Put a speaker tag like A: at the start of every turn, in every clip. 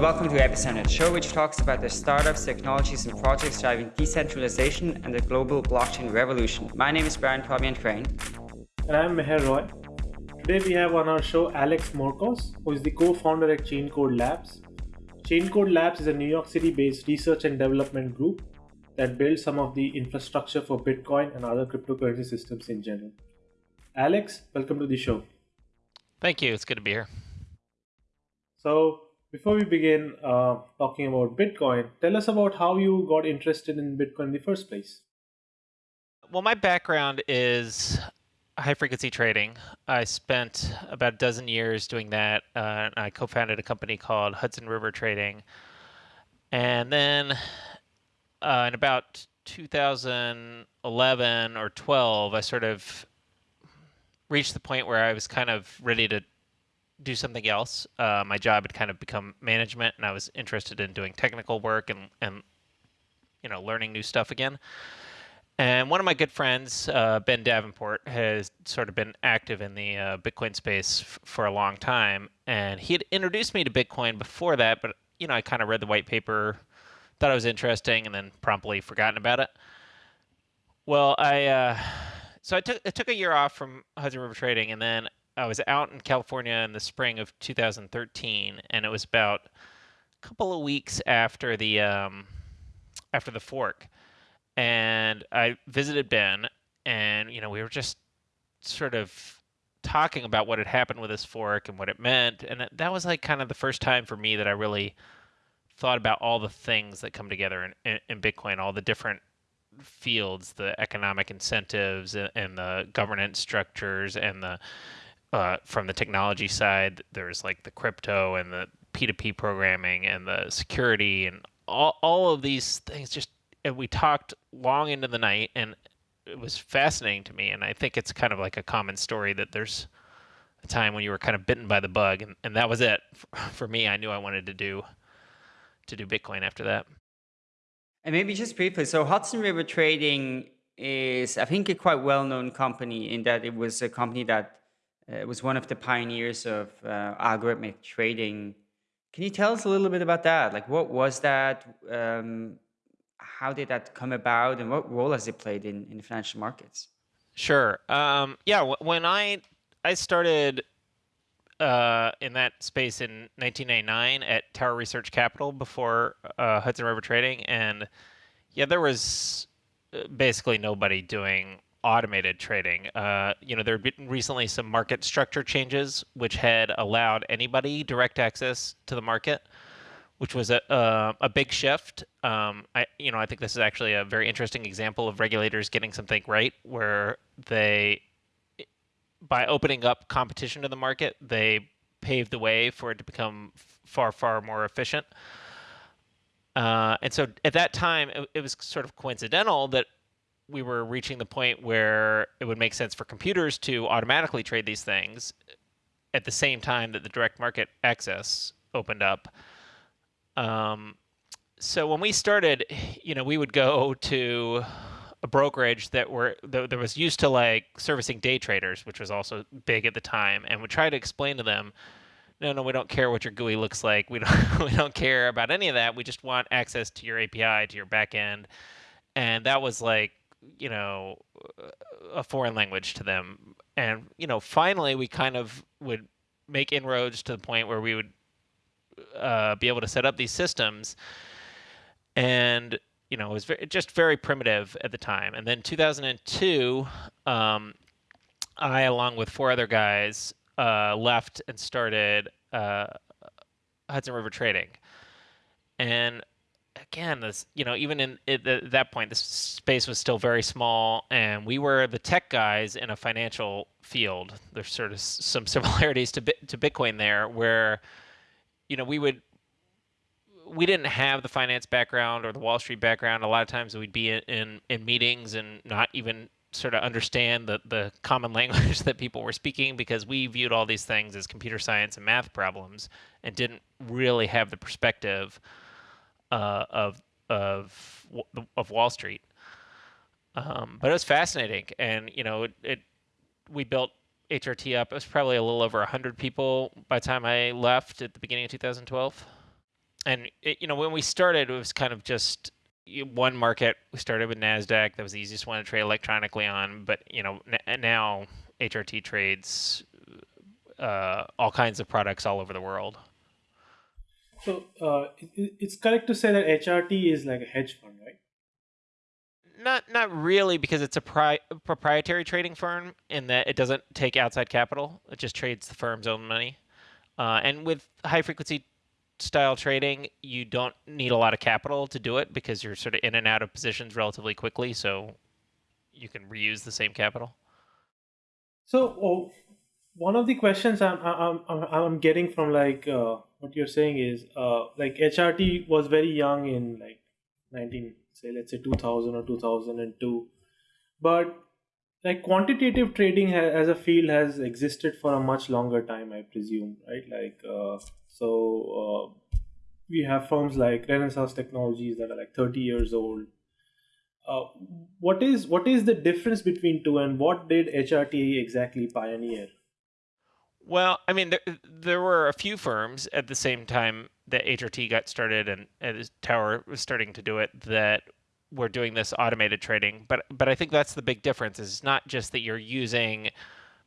A: Hello and welcome to Epicenter, a show which talks about the startups, technologies, and projects driving decentralization and the global blockchain revolution. My name is Brian Fabian Crain.
B: And I'm Meher Roy. Today we have on our show Alex Morcos, who is the co-founder at Chaincode Labs. Chaincode Labs is a New York City-based research and development group that builds some of the infrastructure for Bitcoin and other cryptocurrency systems in general. Alex, welcome to the show.
C: Thank you. It's good to be here.
B: So, before we begin uh, talking about Bitcoin, tell us about how you got interested in Bitcoin in the first place.
C: Well, my background is high frequency trading. I spent about a dozen years doing that. Uh, I co founded a company called Hudson River Trading. And then uh, in about 2011 or 12, I sort of reached the point where I was kind of ready to do something else. Uh, my job had kind of become management, and I was interested in doing technical work and and you know learning new stuff again. And one of my good friends, uh, Ben Davenport, has sort of been active in the uh, Bitcoin space for a long time, and he had introduced me to Bitcoin before that. But you know, I kind of read the white paper, thought it was interesting, and then promptly forgotten about it. Well, I uh, so I took I took a year off from Hudson River Trading, and then I was out in California in the spring of 2013, and it was about a couple of weeks after the um, after the fork, and I visited Ben, and you know we were just sort of talking about what had happened with this fork and what it meant, and that was like kind of the first time for me that I really thought about all the things that come together in, in, in Bitcoin, all the different fields, the economic incentives and, and the governance structures and the uh, from the technology side, there's like the crypto and the P2P programming and the security and all, all of these things. Just and we talked long into the night, and it was fascinating to me. And I think it's kind of like a common story that there's a time when you were kind of bitten by the bug, and, and that was it for me. I knew I wanted to do to do Bitcoin after that.
A: And maybe just briefly, so Hudson River Trading is, I think, a quite well-known company in that it was a company that uh, was one of the pioneers of uh, algorithmic trading. Can you tell us a little bit about that? Like, what was that? Um, how did that come about, and what role has it played in, in financial markets?
C: Sure. Um, yeah. when I I started uh, in that space in 1999 at Tower Research Capital before uh, Hudson River Trading, and yeah, there was uh, basically nobody doing automated trading. Uh, you know, there had been recently some market structure changes which had allowed anybody direct access to the market, which was a uh, a big shift. Um, I you know I think this is actually a very interesting example of regulators getting something right, where they by opening up competition to the market, they paved the way for it to become far far more efficient. Uh, and so at that time, it, it was sort of coincidental that we were reaching the point where it would make sense for computers to automatically trade these things at the same time that the direct market access opened up. Um, so when we started, you know, we would go to a brokerage that were that, that was used to like servicing day traders, which was also big at the time, and would try to explain to them, no, no, we don't care what your GUI looks like. We don't we don't care about any of that. We just want access to your API, to your backend, and that was like you know a foreign language to them. And you know finally we kind of would make inroads to the point where we would uh, be able to set up these systems. And you know it was very, just very primitive at the time. And then 2002 um, i along with four other guys uh, left and started uh, hudson river trading. And again, this you know even in at that point, the space was still very small, and we were the tech guys in a financial field. There's sort of some similarities to to Bitcoin there, where you know we would we didn't have the finance background or the Wall Street background. A lot of times we'd be in, in, in meetings and not even sort of understand the, the common language that people were speaking because we viewed all these things as computer science and math problems and didn't really have the perspective uh, of of of Wall Street. Um, but it was fascinating, and you know, it, it we built HRT up. It was probably a little over hundred people by the time I left at the beginning of 2012. and it, you know when we started, it was kind of just one market. We started with Nasdaq. That was the easiest one to trade electronically on. But you know n- now HRT trades uh, all kinds of products all over the world.
B: So uh, it, it's correct to say that HRT is like a hedge fund, right?
C: Not not really because it's a pri- proprietary trading firm in that it doesn't take outside capital. It just trades the firm's own money. Uh, and with high frequency style trading, you don't need a lot of capital to do it because you're sort of in and out of positions relatively quickly, so you can reuse the same capital.
B: So oh, one of the questions I'm I'm I'm, I'm getting from like uh, what you're saying is uh, like HRT was very young in like 19 say let's say 2000 or 2002, but like quantitative trading as a field has existed for a much longer time, I presume, right? Like uh, so uh, we have firms like Renaissance Technologies that are like 30 years old. Uh, what is what is the difference between two, and what did HRT exactly pioneer?
C: Well, I mean, there, there were a few firms at the same time that HRT got started and, and Tower was starting to do it that were doing this automated trading. But but I think that's the big difference. Is not just that you're using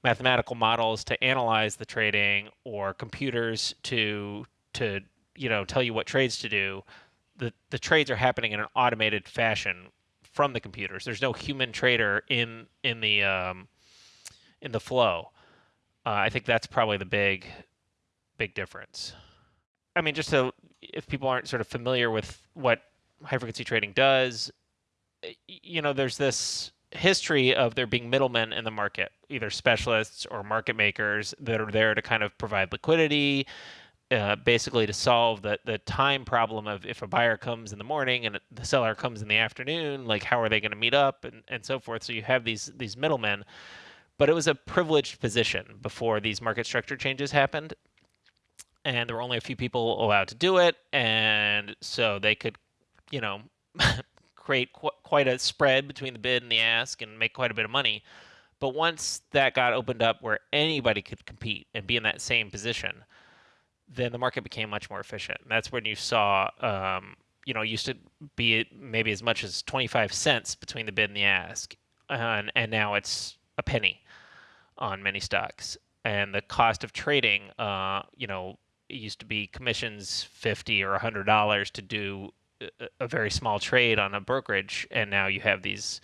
C: mathematical models to analyze the trading or computers to to you know tell you what trades to do. The the trades are happening in an automated fashion from the computers. There's no human trader in in the um, in the flow. Uh, I think that's probably the big, big difference. I mean, just so if people aren't sort of familiar with what high frequency trading does, you know, there's this history of there being middlemen in the market, either specialists or market makers that are there to kind of provide liquidity, uh, basically to solve the, the time problem of if a buyer comes in the morning and the seller comes in the afternoon, like how are they going to meet up and, and so forth. So you have these these middlemen but it was a privileged position before these market structure changes happened. And there were only a few people allowed to do it. And so they could you know create qu- quite a spread between the bid and the ask and make quite a bit of money. But once that got opened up where anybody could compete and be in that same position then the market became much more efficient. And that's when you saw um, you know used to be maybe as much as 25 cents between the bid and the ask. And, and now it's a penny on many stocks. And the cost of trading, uh, you know, it used to be commissions fifty or hundred dollars to do a, a very small trade on a brokerage, and now you have these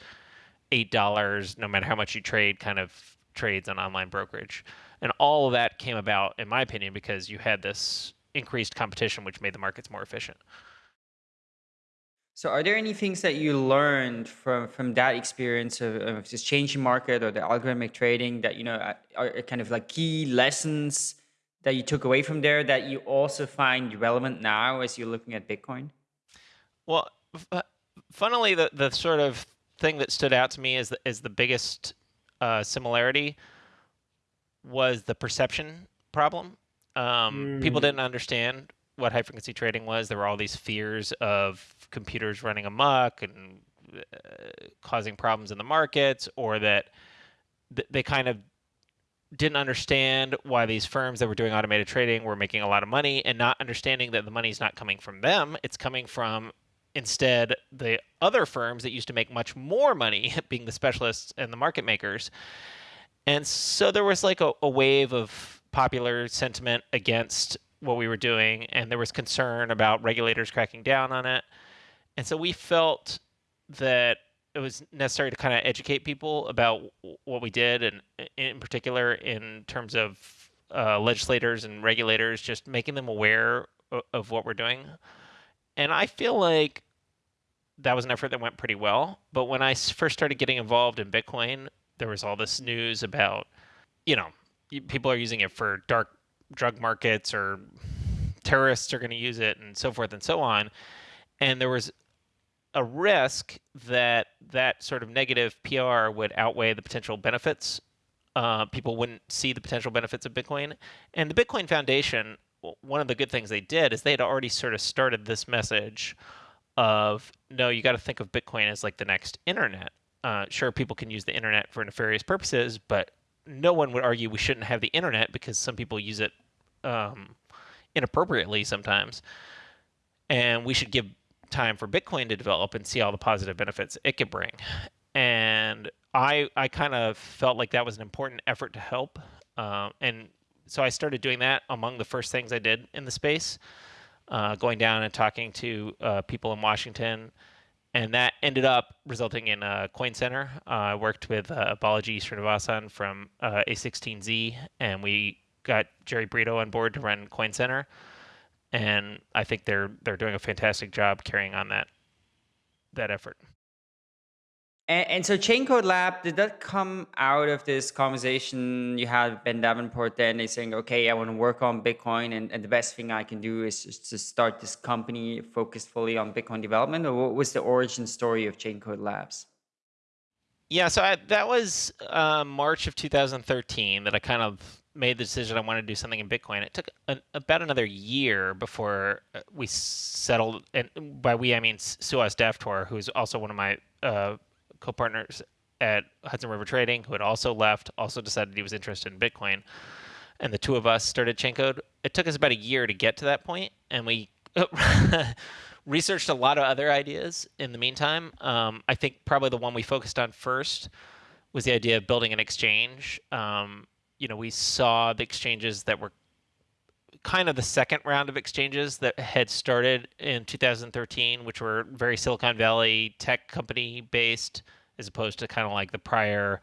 C: eight dollars, no matter how much you trade, kind of trades on online brokerage. And all of that came about, in my opinion, because you had this increased competition, which made the markets more efficient.
A: So, are there any things that you learned from from that experience of, of this changing market or the algorithmic trading that you know are, are kind of like key lessons that you took away from there that you also find relevant now as you're looking at Bitcoin?
C: Well, f- funnily, the the sort of thing that stood out to me is the, is the biggest uh, similarity was the perception problem. Um, People didn't understand what high frequency trading was. There were all these fears of computers running amok and uh, causing problems in the markets, or that th- they kind of didn't understand why these firms that were doing automated trading were making a lot of money and not understanding that the money's not coming from them it's coming from instead the other firms that used to make much more money being the specialists and the market makers and so there was like a, a wave of popular sentiment against what we were doing, and there was concern about regulators cracking down on it. And so we felt that it was necessary to kind of educate people about what we did, and in particular, in terms of uh, legislators and regulators, just making them aware of, of what we're doing. And I feel like that was an effort that went pretty well. But when I first started getting involved in Bitcoin, there was all this news about, you know, people are using it for dark drug markets or terrorists are going to use it and so forth and so on. And there was a risk that that sort of negative PR would outweigh the potential benefits. Uh, people wouldn't see the potential benefits of Bitcoin. And the Bitcoin Foundation, one of the good things they did is they had already sort of started this message of no, you got to think of Bitcoin as like the next internet. Uh, sure, people can use the internet for nefarious purposes, but no one would argue we shouldn't have the internet because some people use it um, inappropriately sometimes. and we should give time for Bitcoin to develop and see all the positive benefits it could bring. And I I kind of felt like that was an important effort to help, um, and so I started doing that among the first things I did in the space, uh, going down and talking to uh, people in Washington, and that ended up resulting in uh, Coin Center. Uh, I worked with uh, Balaji Srinivasan from uh, A16Z, and we got Jerry Brito on board to run Coin Center, and I think they're they're doing a fantastic job carrying on that that effort.
A: And, and so Chaincode Lab, did that come out of this conversation you had with Ben Davenport then? They saying, okay, I want to work on Bitcoin and, and the best thing I can do is just to start this company focused fully on Bitcoin development? Or what was the origin story of Chaincode Labs?
C: Yeah, so I, that was uh, March of 2013 that I kind of made the decision I wanted to do something in Bitcoin. It took an, about another year before uh, we settled, and by we I mean Suhas Daftuar, who's also one of my uh, co-partners at Hudson River Trading, who had also left, also decided he was interested in Bitcoin, and the two of us started Chaincode. It took us about a year to get to that point, and we researched a lot of other ideas in the meantime. Um, I think probably the one we focused on first was the idea of building an exchange. Um, you know, we saw the exchanges that were kind of the second round of exchanges that had started in 2013, which were very Silicon Valley tech company based, as opposed to kind of like the prior,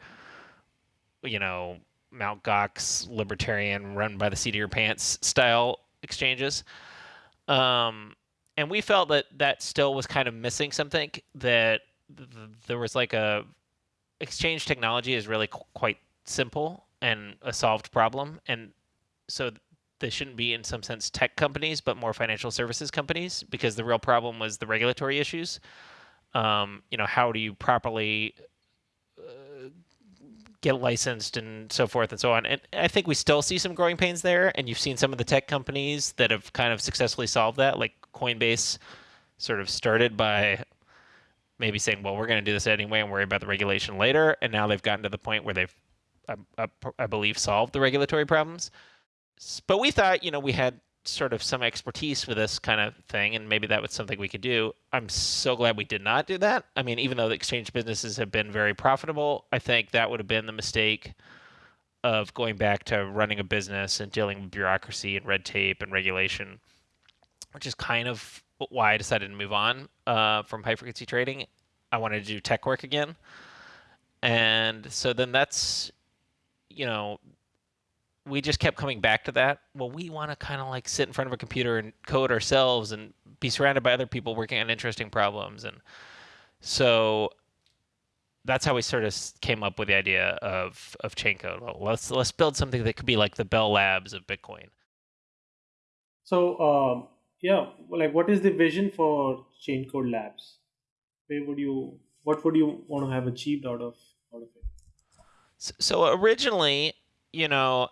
C: you know, Mount Gox libertarian run by the seat of your pants style exchanges. Um, and we felt that that still was kind of missing something that th- there was like a exchange technology is really qu- quite simple and a solved problem and so they shouldn't be in some sense tech companies, but more financial services companies, because the real problem was the regulatory issues. Um, you know, how do you properly uh, get licensed and so forth and so on? And I think we still see some growing pains there. And you've seen some of the tech companies that have kind of successfully solved that, like Coinbase, sort of started by maybe saying, well, we're going to do this anyway and worry about the regulation later. And now they've gotten to the point where they've, I, I, I believe, solved the regulatory problems but we thought, you know, we had sort of some expertise with this kind of thing, and maybe that was something we could do. I'm so glad we did not do that. I mean, even though the exchange businesses have been very profitable, I think that would have been the mistake of going back to running a business and dealing with bureaucracy and red tape and regulation, which is kind of why I decided to move on uh, from high frequency trading. I wanted to do tech work again. And so then that's, you know, we just kept coming back to that. Well, we want to kind of like sit in front of a computer and code ourselves and be surrounded by other people working on interesting problems. And so that's how we sort of came up with the idea of of Chaincode. Well, let's let's build something that could be like the Bell Labs of Bitcoin.
B: So um, yeah, like what is the vision for Chaincode Labs? Where would you what would you want to have achieved out of out of it?
C: So, so originally, you know,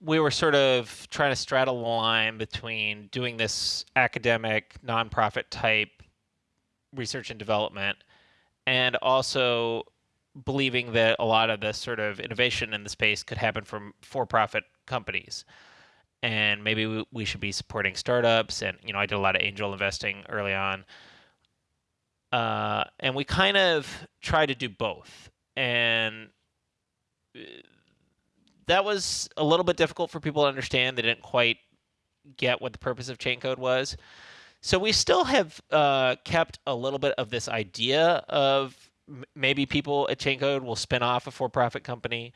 C: we were sort of trying to straddle the line between doing this academic nonprofit type research and development and also believing that a lot of the sort of innovation in the space could happen from for-profit companies. And maybe we, we should be supporting startups and you know i did a lot of angel investing early on. Uh, and we kind of try to do both. And uh, that was a little bit difficult for people to understand. They didn't quite get what the purpose of Chaincode was. So we still have uh, kept a little bit of this idea of maybe people at Chaincode will spin off a for-profit company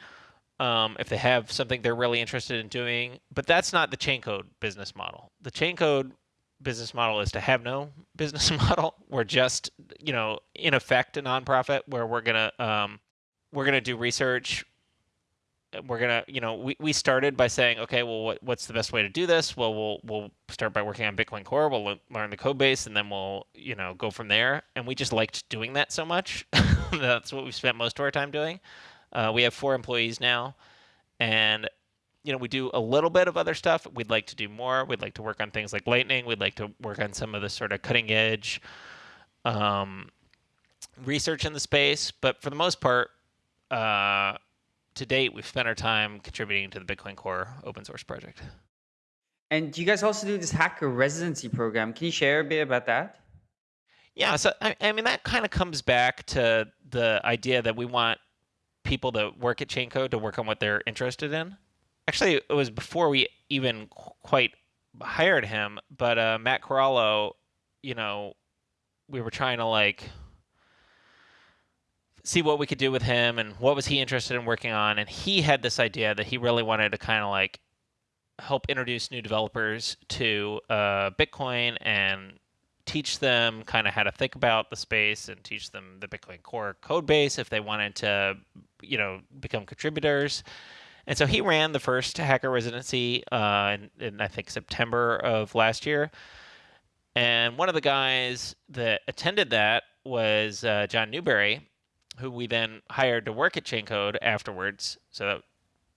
C: um, if they have something they're really interested in doing. But that's not the Chaincode business model. The Chaincode business model is to have no business model. We're just, you know, in effect a nonprofit where we're gonna um, we're gonna do research we're gonna you know we, we started by saying okay well what, what's the best way to do this? Well we'll we'll start by working on bitcoin core. We'll learn the code base and then we'll you know go from there. And we just liked doing that so much. That's what we spent most of our time doing. Uh, we have four employees now. And you know we do a little bit of other stuff. We'd like to do more. We'd like to work on things like lightning. We'd like to work on some of the sort of cutting edge um, research in the space. But for the most part uh, to date, we've spent our time contributing to the Bitcoin Core open source project.
A: And you guys also do this hacker residency program. Can you share a bit about that?
C: Yeah, so I, I mean that kind of comes back to the idea that we want people that work at Chaincode to work on what they're interested in. Actually, it was before we even quite hired him, but uh, Matt Corallo, you know, we were trying to like see what we could do with him and what was he interested in working on, and he had this idea that he really wanted to kind of like help introduce new developers to uh, Bitcoin and teach them kind of how to think about the space and teach them the Bitcoin Core code base if they wanted to, you know, become contributors. And so he ran the first hacker residency uh, in, in, I think, September of last year. And one of the guys that attended that was uh, John Newbery, who we then hired to work at Chaincode afterwards. So that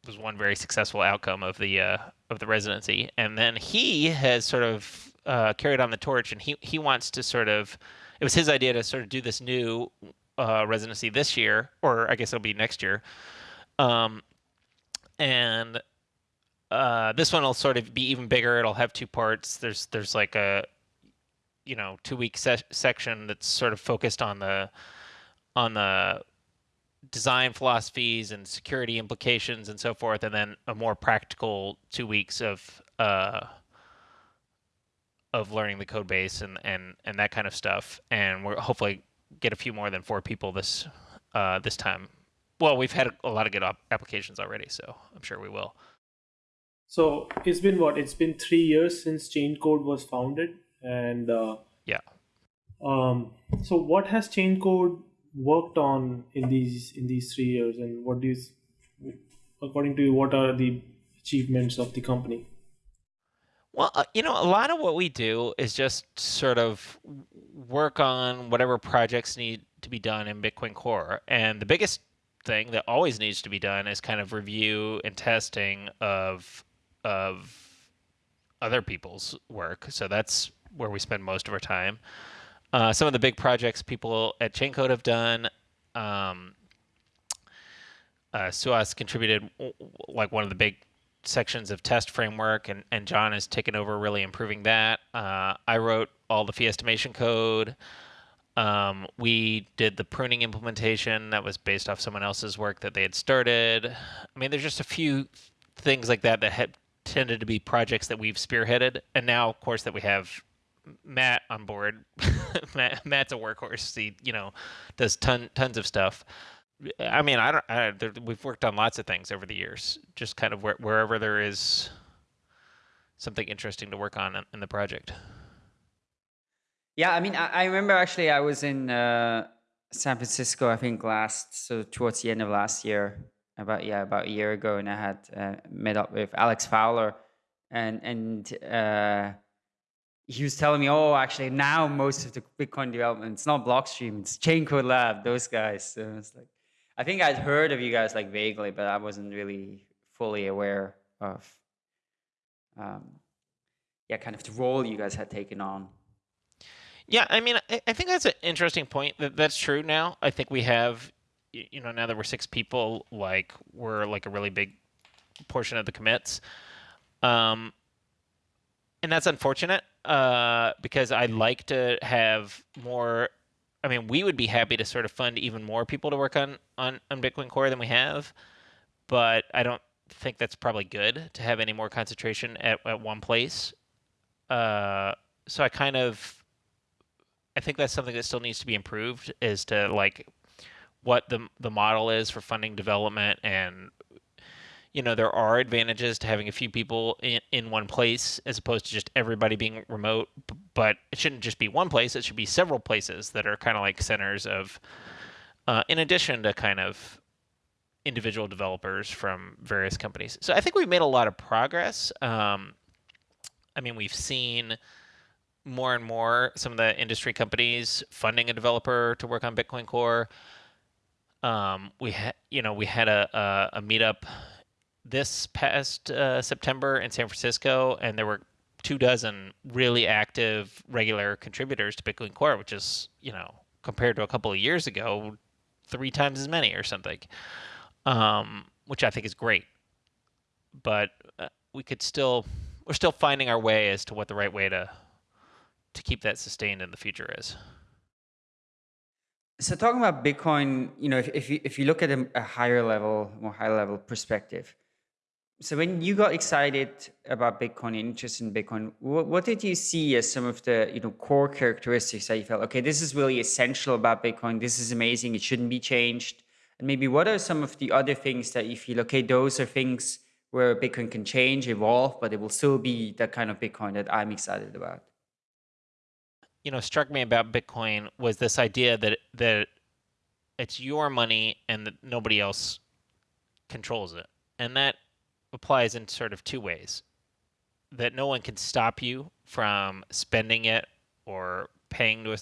C: was one very successful outcome of the uh, of the residency. And then he has sort of uh, carried on the torch, and he he wants to sort of. It was his idea to sort of do this new uh, residency this year, or I guess it'll be next year. Um, and uh, this one will sort of be even bigger. It'll have two parts. There's there's like a you know two week se- section that's sort of focused on the on the design philosophies and security implications and so forth, and then a more practical two weeks of uh, of learning the code base and, and, and that kind of stuff. And we're hopefully get a few more than four people this uh, this time well, we've had a lot of good op- applications already, so I'm sure we will.
B: So it's been what? It's been three years since Chaincode was founded, and uh,
C: yeah.
B: Um, so what has Chaincode worked on in these in these three years, and what do you, according to you, what are the achievements of the company?
C: Well, uh, you know, a lot of what we do is just sort of work on whatever projects need to be done in Bitcoin Core, and the biggest thing that always needs to be done is kind of review and testing of of other people's work. So that's where we spend most of our time. Uh, some of the big projects people at Chaincode have done. Um, uh, Suhas contributed like one of the big sections of test framework, and, and John has taken over really improving that. Uh, I wrote all the fee estimation code. Um, we did the pruning implementation that was based off someone else's work that they had started. I mean, there's just a few things like that that had tended to be projects that we've spearheaded, and now, of course, that we have Matt on board. Matt, Matt's a workhorse. He, you know, does ton tons of stuff. I mean, I don't. I, there, we've worked on lots of things over the years. Just kind of where, wherever there is something interesting to work on in, the project.
A: Yeah, I mean, I, I remember actually I was in uh, San Francisco, I think last, so towards the end of last year, about yeah, about a year ago, and I had uh, met up with Alex Fowler, and and uh, he was telling me, oh, actually now most of the Bitcoin development it's not Blockstream, it's Chaincode Lab, those guys. So it's like, I think I'd heard of you guys like vaguely, but I wasn't really fully aware of, um, yeah, kind of the role you guys had taken on.
C: Yeah, I mean, I, think that's an interesting point. That that's true now. I think we have, you know, now that we're six people, like we're like a really big portion of the commits, um, and that's unfortunate uh, because I'd like to have more. I mean, we would be happy to sort of fund even more people to work on on, on Bitcoin Core than we have, but I don't think that's probably good to have any more concentration at, at one place. Uh, so I kind of I think that's something that still needs to be improved is to like what the the model is for funding development and you know there are advantages to having a few people in, in one place as opposed to just everybody being remote but it shouldn't just be one place it should be several places that are kind of like centers of uh, in addition to kind of individual developers from various companies so i think we've made a lot of progress um, i mean we've seen more and more some of the industry companies funding a developer to work on Bitcoin Core. Um, we had, you know, we had a, a, a meetup this past uh, September in San Francisco, and there were two dozen really active, regular contributors to Bitcoin Core, which is, you know, compared to a couple of years ago, three times as many or something, um, which I think is great. But uh, we could still we're still finding our way as to what the right way to to keep that sustained in the future is.
A: So talking about Bitcoin, you know, if, if you if you look at a, a higher level, more high level perspective, so when you got excited about Bitcoin, interest in Bitcoin, what, what did you see as some of the you know core characteristics that you felt okay, this is really essential about Bitcoin. This is amazing. It shouldn't be changed. And maybe what are some of the other things that you feel okay, those are things where Bitcoin can change, evolve, but it will still be that kind of Bitcoin that I'm excited about
C: you know struck me about Bitcoin was this idea that that it's your money and that nobody else controls it, and that applies in sort of two ways. That no one can stop you from spending it or paying to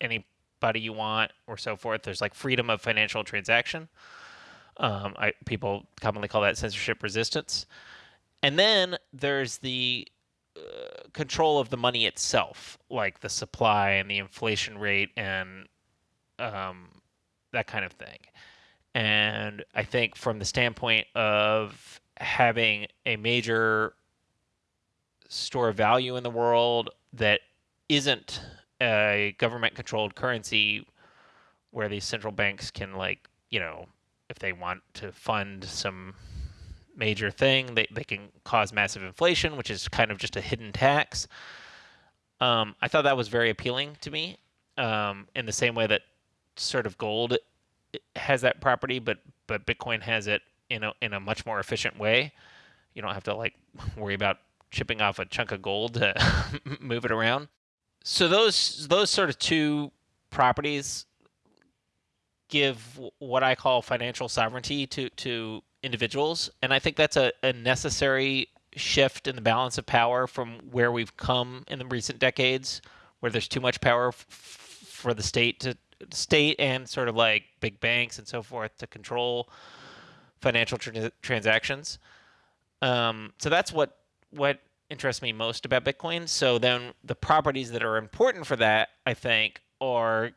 C: anybody you want or so forth. There's like freedom of financial transaction. Um, I, people commonly call that censorship resistance. And then there's the control of the money itself, like the supply and the inflation rate and um, that kind of thing. And I think from the standpoint of having a major store of value in the world that isn't a government controlled currency where these central banks can like, you know, if they want to fund some major thing. They, they can cause massive inflation, which is kind of just a hidden tax. Um, I thought that was very appealing to me um, in the same way that sort of gold has that property, but but Bitcoin has it in a in a much more efficient way. You don't have to like worry about chipping off a chunk of gold to move it around. So those those sort of two properties give what I call financial sovereignty to to individuals. And I think that's a, a necessary shift in the balance of power from where we've come in the recent decades, where there's too much power f- for the state to state and sort of like big banks and so forth to control financial tra- transactions. Um, so that's what what interests me most about Bitcoin. So then the properties that are important for that, I think, are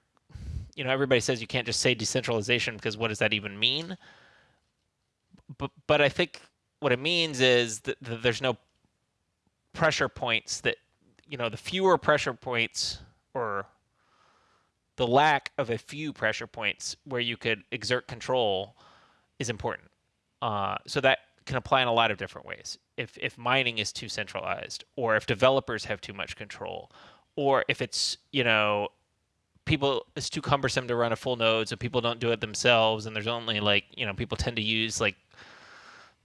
C: you know everybody says you can't just say decentralization because what does that even mean? but but I think what it means is that, that there's no pressure points that you know the fewer pressure points or the lack of a few pressure points where you could exert control is important. Uh, so that can apply in a lot of different ways. If if mining is too centralized, or if developers have too much control, or if it's you know people it's too cumbersome to run a full node, so people don't do it themselves, and there's only like you know people tend to use like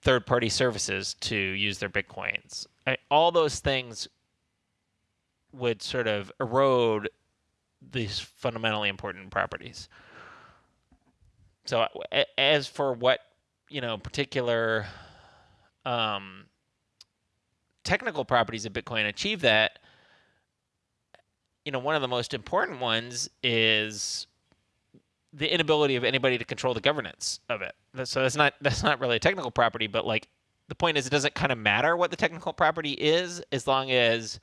C: third party services to use their bitcoins. I, all those things would sort of erode these fundamentally important properties. So as for what you know particular um, technical properties of Bitcoin achieve that, you know, one of the most important ones is the inability of anybody to control the governance of it. So that's not that's not really a technical property, but like the point is it doesn't kind of matter what the technical property is as long as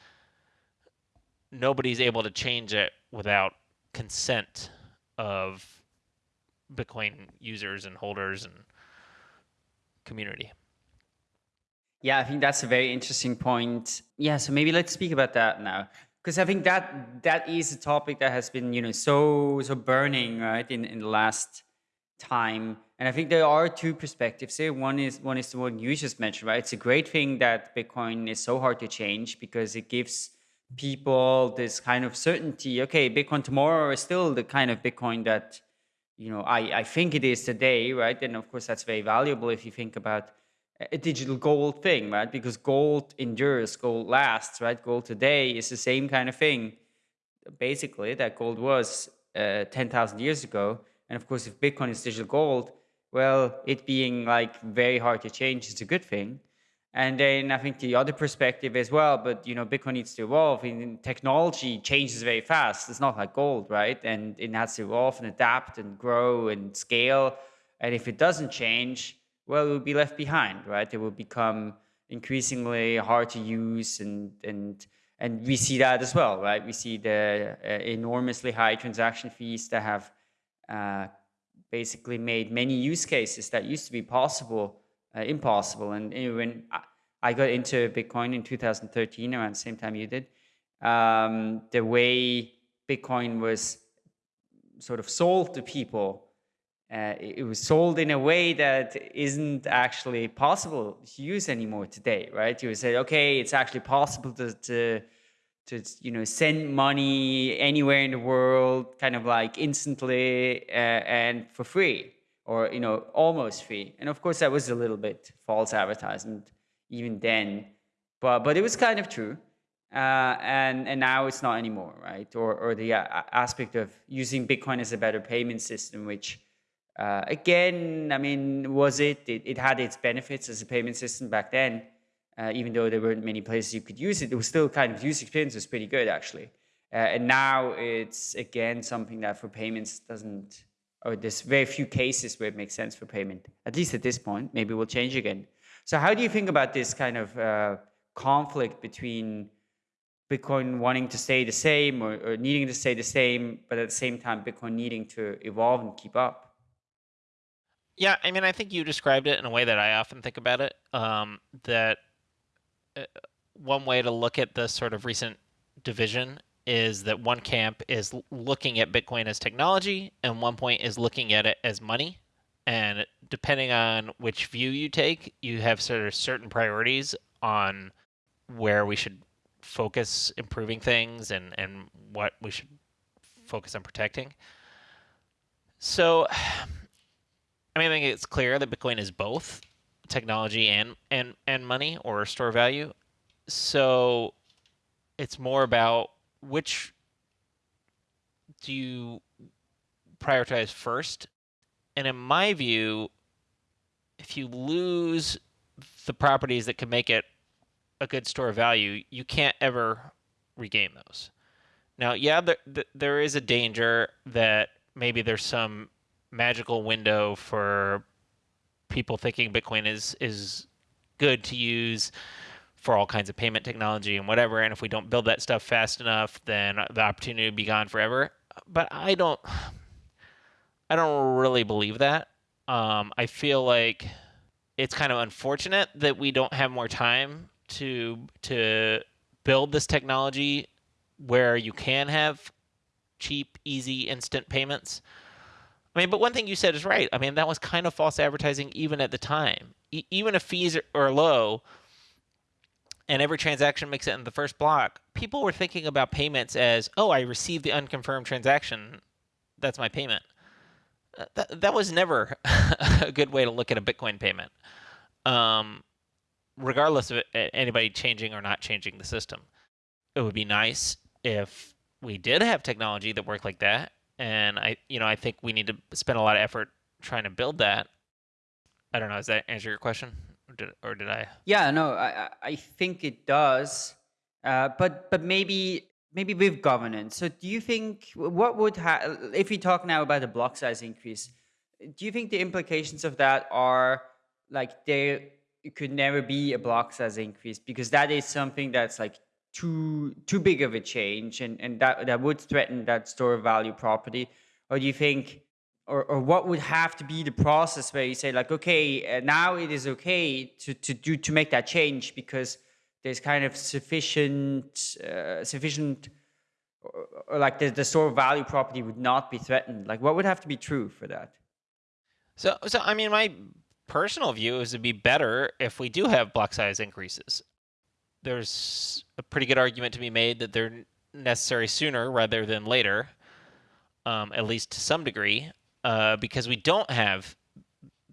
C: nobody's able to change it without consent of Bitcoin users and holders and community.
A: Yeah, I think that's a very interesting point. Yeah, so maybe let's speak about that now because I think that that is a topic that has been you know so so burning right in in the last time and I think there are two perspectives here. One is one is the one you just mentioned, right? It's a great thing that Bitcoin is so hard to change because it gives people this kind of certainty. Okay, Bitcoin tomorrow is still the kind of Bitcoin that you know I I think it is today, right? And of course that's very valuable if you think about a digital gold thing, right? Because gold endures, gold lasts, right? Gold today is the same kind of thing, basically, that gold was uh, 10,000 years ago. And of course, if Bitcoin is digital gold, well, it being like very hard to change is a good thing. And then I think the other perspective as well, but you know, Bitcoin needs to evolve. And technology changes very fast. It's not like gold, right? And it has to evolve and adapt and grow and scale. And if it doesn't change, well, it will be left behind, right? It will become increasingly hard to use, and and and we see that as well, right? We see the uh, enormously high transaction fees that have uh, basically made many use cases that used to be possible uh, impossible. And when I, got into Bitcoin in 2013, around the same time you did. Um, the way Bitcoin was sort of sold to people uh, it, it was sold in a way that isn't actually possible to use anymore today, right? You would say, okay, it's actually possible to, to, to you know, send money anywhere in the world, kind of like instantly uh, and for free, or you know, almost free. And of course, that was a little bit false advertisement even then, but but it was kind of true. Uh, and and now it's not anymore, right? Or or the uh, aspect of using Bitcoin as a better payment system, which uh, again, I mean, was it? it? it? had its benefits as a payment system back then, uh, even though there weren't many places you could use it. It was still kind of user experience was pretty good actually. Uh, and now it's again something that for payments doesn't, or there's very few cases where it makes sense for payment. At least at this point, maybe we'll change again. So how do you think about this kind of uh, conflict between Bitcoin wanting to stay the same or, or needing to stay the same, but at the same time Bitcoin needing to evolve and keep up?
C: Yeah, I mean, I think you described it in a way that I often think about it. Um, that uh, one way to look at the sort of recent division is that one camp is looking at Bitcoin as technology, and one point is looking at it as money. And depending on which view you take, you have sort of certain priorities on where we should focus improving things and, and what we should focus on protecting. So I mean, I think it's clear that Bitcoin is both technology and and and money or store value. So it's more about which do you prioritize first. And in my view, if you lose the properties that can make it a good store of value, you can't ever regain those. Now, yeah, there, there is a danger that maybe there's some magical window for people thinking Bitcoin is is good to use for all kinds of payment technology and whatever. And if we don't build that stuff fast enough, then the opportunity would be gone forever. But I don't, I don't really believe that. Um, I feel like it's kind of unfortunate that we don't have more time to to build this technology where you can have cheap, easy, instant payments. I mean, but one thing you said is right. I mean, that was kind of false advertising even at the time. E- even if fees are low and every transaction makes it in the first block, people were thinking about payments as, oh, I received the unconfirmed transaction. That's my payment. Uh, that, that was never a good way to look at a Bitcoin payment, um, regardless of anybody changing or not changing the system. It would be nice if we did have technology that worked like that and I you know I think we need to spend a lot of effort trying to build that. I don't know. Does that answer your question, did, or did I?
A: Yeah, no, I I think it does, uh, but but maybe maybe with governance. So do you think what would if we talk now about the block size increase? Do you think the implications of that are like there could never be a block size increase because that is something that's like too too big of a change and, and that, that would threaten that store value property? Or do you think or, or what would have to be the process where you say like okay uh, now it is okay to, to do to make that change because there's kind of sufficient uh, sufficient or, or like the, the store value property would not be threatened. Like what would have to be true for that?
C: So so i mean my personal view is it'd be better if we do have block size increases. There's a pretty good argument to be made that they're necessary sooner rather than later, um, at least to some degree, uh, because we don't have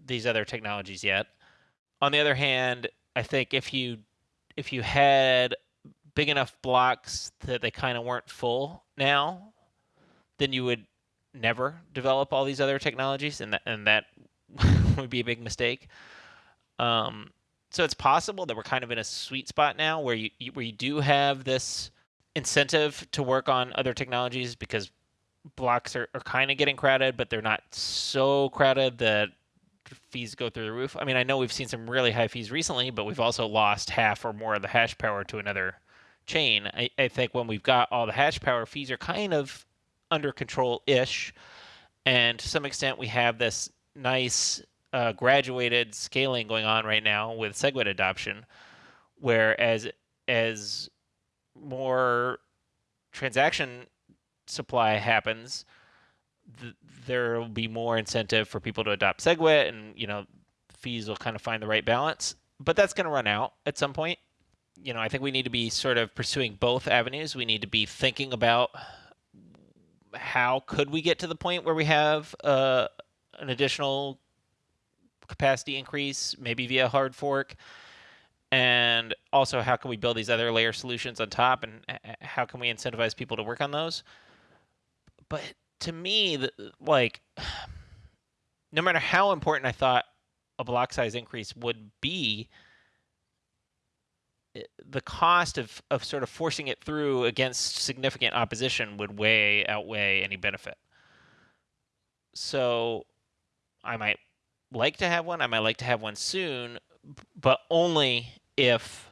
C: these other technologies yet. On the other hand, I think if you if you had big enough blocks that they kind of weren't full now, then you would never develop all these other technologies, and that and that would be a big mistake. Um, so it's possible that we're kind of in a sweet spot now where you, where you do have this incentive to work on other technologies because blocks are, are kind of getting crowded, but they're not so crowded that fees go through the roof. I mean, I know we've seen some really high fees recently, but we've also lost half or more of the hash power to another chain. I, I think when we've got all the hash power, fees are kind of under control ish. And to some extent, we have this nice uh, graduated scaling going on right now with SegWit adoption, Whereas as more transaction supply happens, th- there will be more incentive for people to adopt SegWit, and you know, fees will kind of find the right balance. But that's going to run out at some point. You know, I think we need to be sort of pursuing both avenues. We need to be thinking about how could we get to the point where we have uh, an additional capacity increase, maybe via hard fork, and also how can we build these other layer solutions on top, and how can we incentivize people to work on those. But to me, the, like, no matter how important I thought a block size increase would be, the cost of, of sort of forcing it through against significant opposition would way outweigh any benefit. So I might like to have one. I might like to have one soon, but only if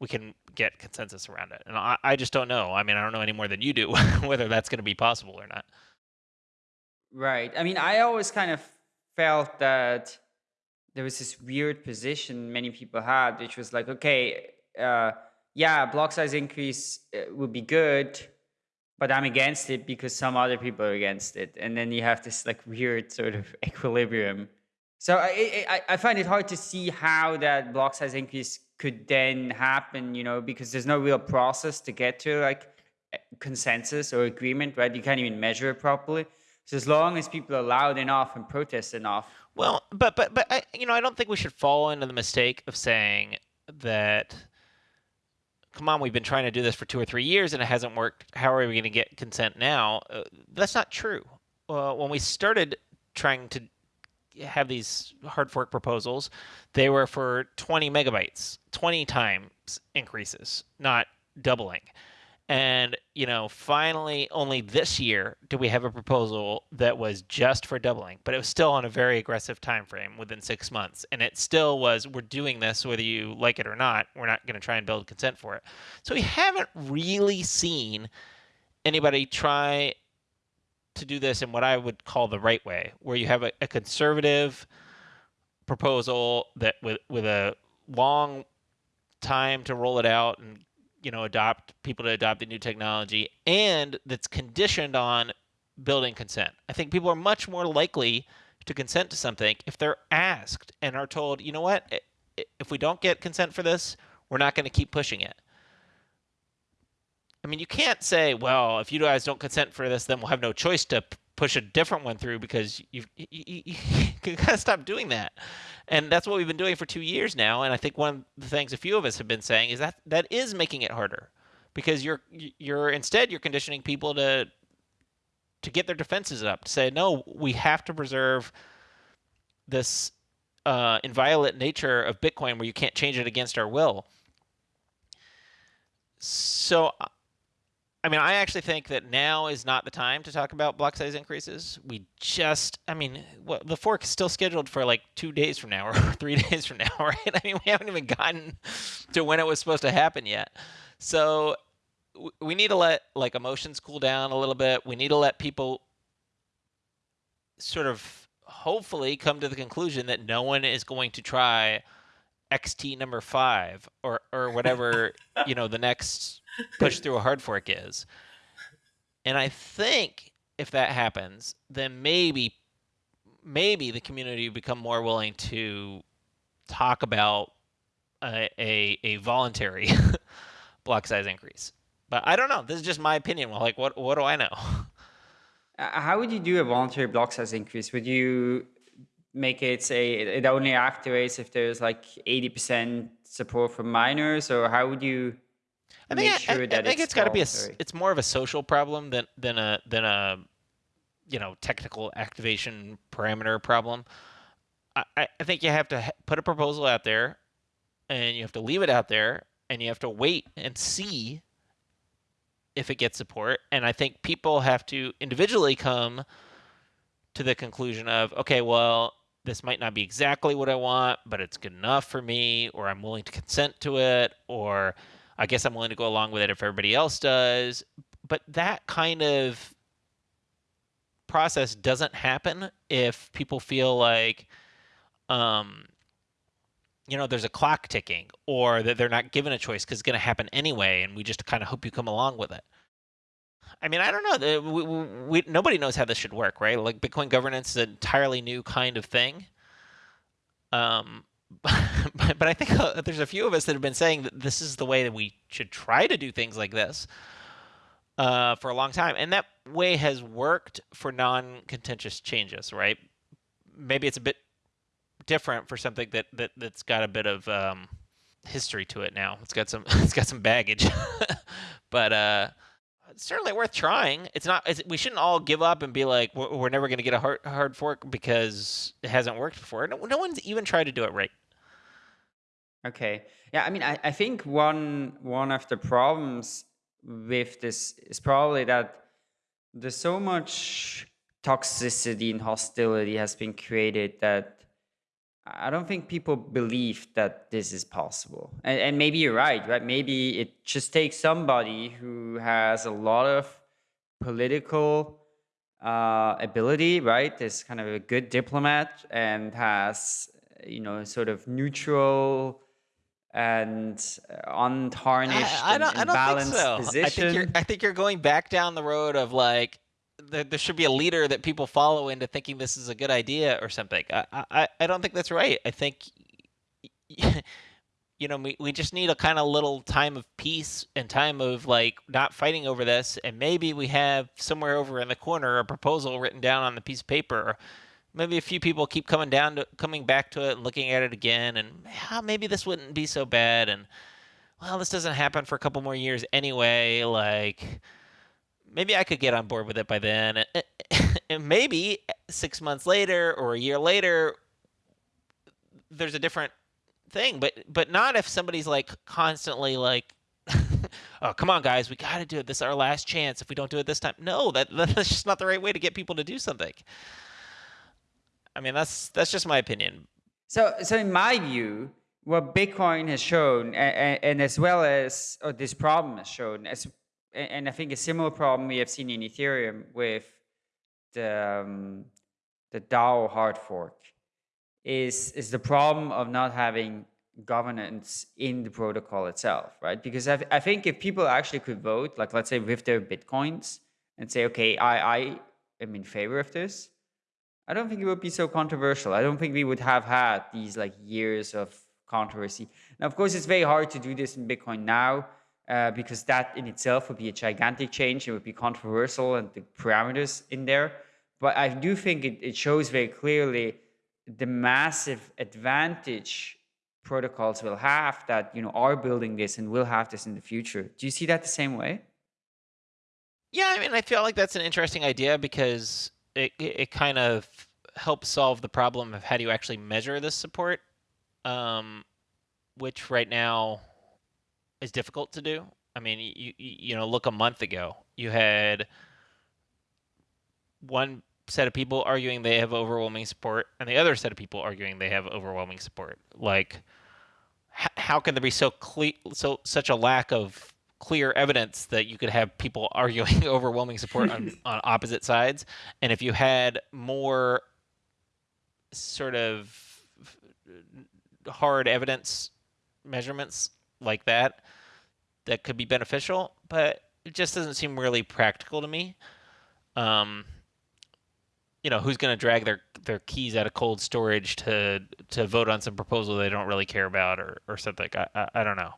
C: we can get consensus around it. And I, I just don't know. I mean, I don't know any more than you do whether that's going to be possible or not.
A: Right. I mean, I always kind of felt that there was this weird position many people had, which was like, okay, uh, yeah, block size increase uh, would be good, but I'm against it because some other people are against it, and then you have this like weird sort of equilibrium. So I, I, I find it hard to see how that block size increase could then happen, you know, because there's no real process to get to like consensus or agreement, right? You can't even measure it properly. So as long as people are loud enough and protest enough.
C: Well, but but but I, you know, I don't think we should fall into the mistake of saying that come on, we've been trying to do this for two or three years and it hasn't worked. How are we going to get consent now? Uh, that's not true. Uh, when we started trying to have these hard fork proposals, they were for 20 megabytes, 20 times increases, not doubling. And, you know, finally, only this year do we have a proposal that was just for doubling, but it was still on a very aggressive time frame within six months. And it still was, we're doing this whether you like it or not. We're not going to try and build consent for it. So we haven't really seen anybody try to do this in what I would call the right way, where you have a, a conservative proposal that with with a long time to roll it out and you know adopt people to adopt the new technology and that's conditioned on building consent. I think people are much more likely to consent to something if they're asked and are told you know what? If we don't get consent for this we're not going to keep pushing it i mean you can't say well if you guys don't consent for this then we'll have no choice to push a different one through because you've, you, you, you gotta stop doing that. And that's what we've been doing for two years now and i think one of the things a few of us have been saying is that that is making it harder because you're you're instead you're conditioning people to to get their defenses up to say no we have to preserve this uh, inviolate nature of bitcoin where you can't change it against our will. So I mean, I actually think that now is not the time to talk about block size increases. We just, I mean, well, the fork is still scheduled for like two days from now or three days from now, right? I mean, we haven't even gotten to when it was supposed to happen yet. So we need to let like emotions cool down a little bit. We need to let people sort of hopefully come to the conclusion that no one is going to try XT number five or or whatever you know the next push through a hard fork is. And I think if that happens, then maybe maybe the community become more willing to talk about a a, a voluntary block size increase. But I don't know. This is just my opinion. Well, like what what do I know?
A: Uh, how would you do a voluntary block size increase? Would you make it say it only activates if there's like 80% support from miners or how would you
C: I think, sure I, I, I think it's, it's got to be a it's more of a social problem than than a than a you know technical activation parameter problem. I, I think you have to put a proposal out there and you have to leave it out there and you have to wait and see if it gets support and I think people have to individually come to the conclusion of okay well this might not be exactly what I want, but it's good enough for me, or I'm willing to consent to it, or I guess I'm willing to go along with it if everybody else does. But that kind of process doesn't happen if people feel like um, you know there's a clock ticking or that they're not given a choice because it's going to happen anyway and we just kind of hope you come along with it. I mean i don't know we, we, we, nobody knows how this should work right? Like bitcoin governance is an entirely new kind of thing. Um, but, but i think uh, there's a few of us that have been saying that this is the way that we should try to do things like this uh, for a long time and that way has worked for non-contentious changes right maybe it's a bit different for something that, that that's got a bit of um, history to it now. It's got some it's got some baggage, but uh, it's certainly worth trying. It's not. It's, we shouldn't all give up and be like we're, we're never going to get a hard, hard fork because it hasn't worked before. No, no one's even tried to do it right.
A: Okay. Yeah. I mean, I, I think one one of the problems with this is probably that there's so much toxicity and hostility has been created that I don't think people believe that this is possible. And, and, maybe you're right, right? Maybe it just takes somebody who has a lot of political uh, ability, right? Is kind of a good diplomat and has, you know, sort of neutral and uh, untarnished
C: I, I
A: don't, and, and
C: I
A: don't think so.
C: position. I think, you're, I think you're going back down the road of like there, there should be a leader that people follow into thinking this is a good idea or something. I, I, I don't think that's right. I think, you know, we, we just need a kind of little time of peace and time of like not fighting over this. And maybe we have somewhere over in the corner a proposal written down on the piece of paper. Maybe a few people keep coming down to coming back to it and looking at it again, and yeah, maybe this wouldn't be so bad. And well, this doesn't happen for a couple more years anyway. Like, maybe I could get on board with it by then. And maybe six months later or a year later, there's a different thing. But but not if somebody's like constantly like, oh come on guys, we got to do it. This is our last chance. If we don't do it this time, no, that that's just not the right way to get people to do something. I mean that's that's just my opinion.
A: So so in my view, what Bitcoin has shown, and, and as well as or this problem has shown, as and I think a similar problem we have seen in Ethereum with the um, the DAO hard fork is is the problem of not having governance in the protocol itself, right? Because I, I think if people actually could vote, like let's say with their bitcoins, and say, okay, I I am in favor of this, I don't think it would be so controversial. I don't think we would have had these like years of controversy. Now, of course, it's very hard to do this in Bitcoin now uh, because that in itself would be a gigantic change. It would be controversial and the parameters in there. But I do think it, it shows very clearly the massive advantage protocols will have that you know are building this and will have this in the future. Do you see that the same way?
C: Yeah, I mean, I feel like that's an interesting idea because it it kind of helps solve the problem of how do you actually measure this support, um, which right now is difficult to do. I mean, you you know, look a month ago, you had one set of people arguing they have overwhelming support, and the other set of people arguing they have overwhelming support. Like, how can there be so clear, so such a lack of clear evidence that you could have people arguing overwhelming support on, on opposite sides? And if you had more sort of hard evidence measurements like that that could be beneficial, but it just doesn't seem really practical to me. Um, you know, who's going to drag their their keys out of cold storage to to vote on some proposal they don't really care about or or something? I I, I don't know.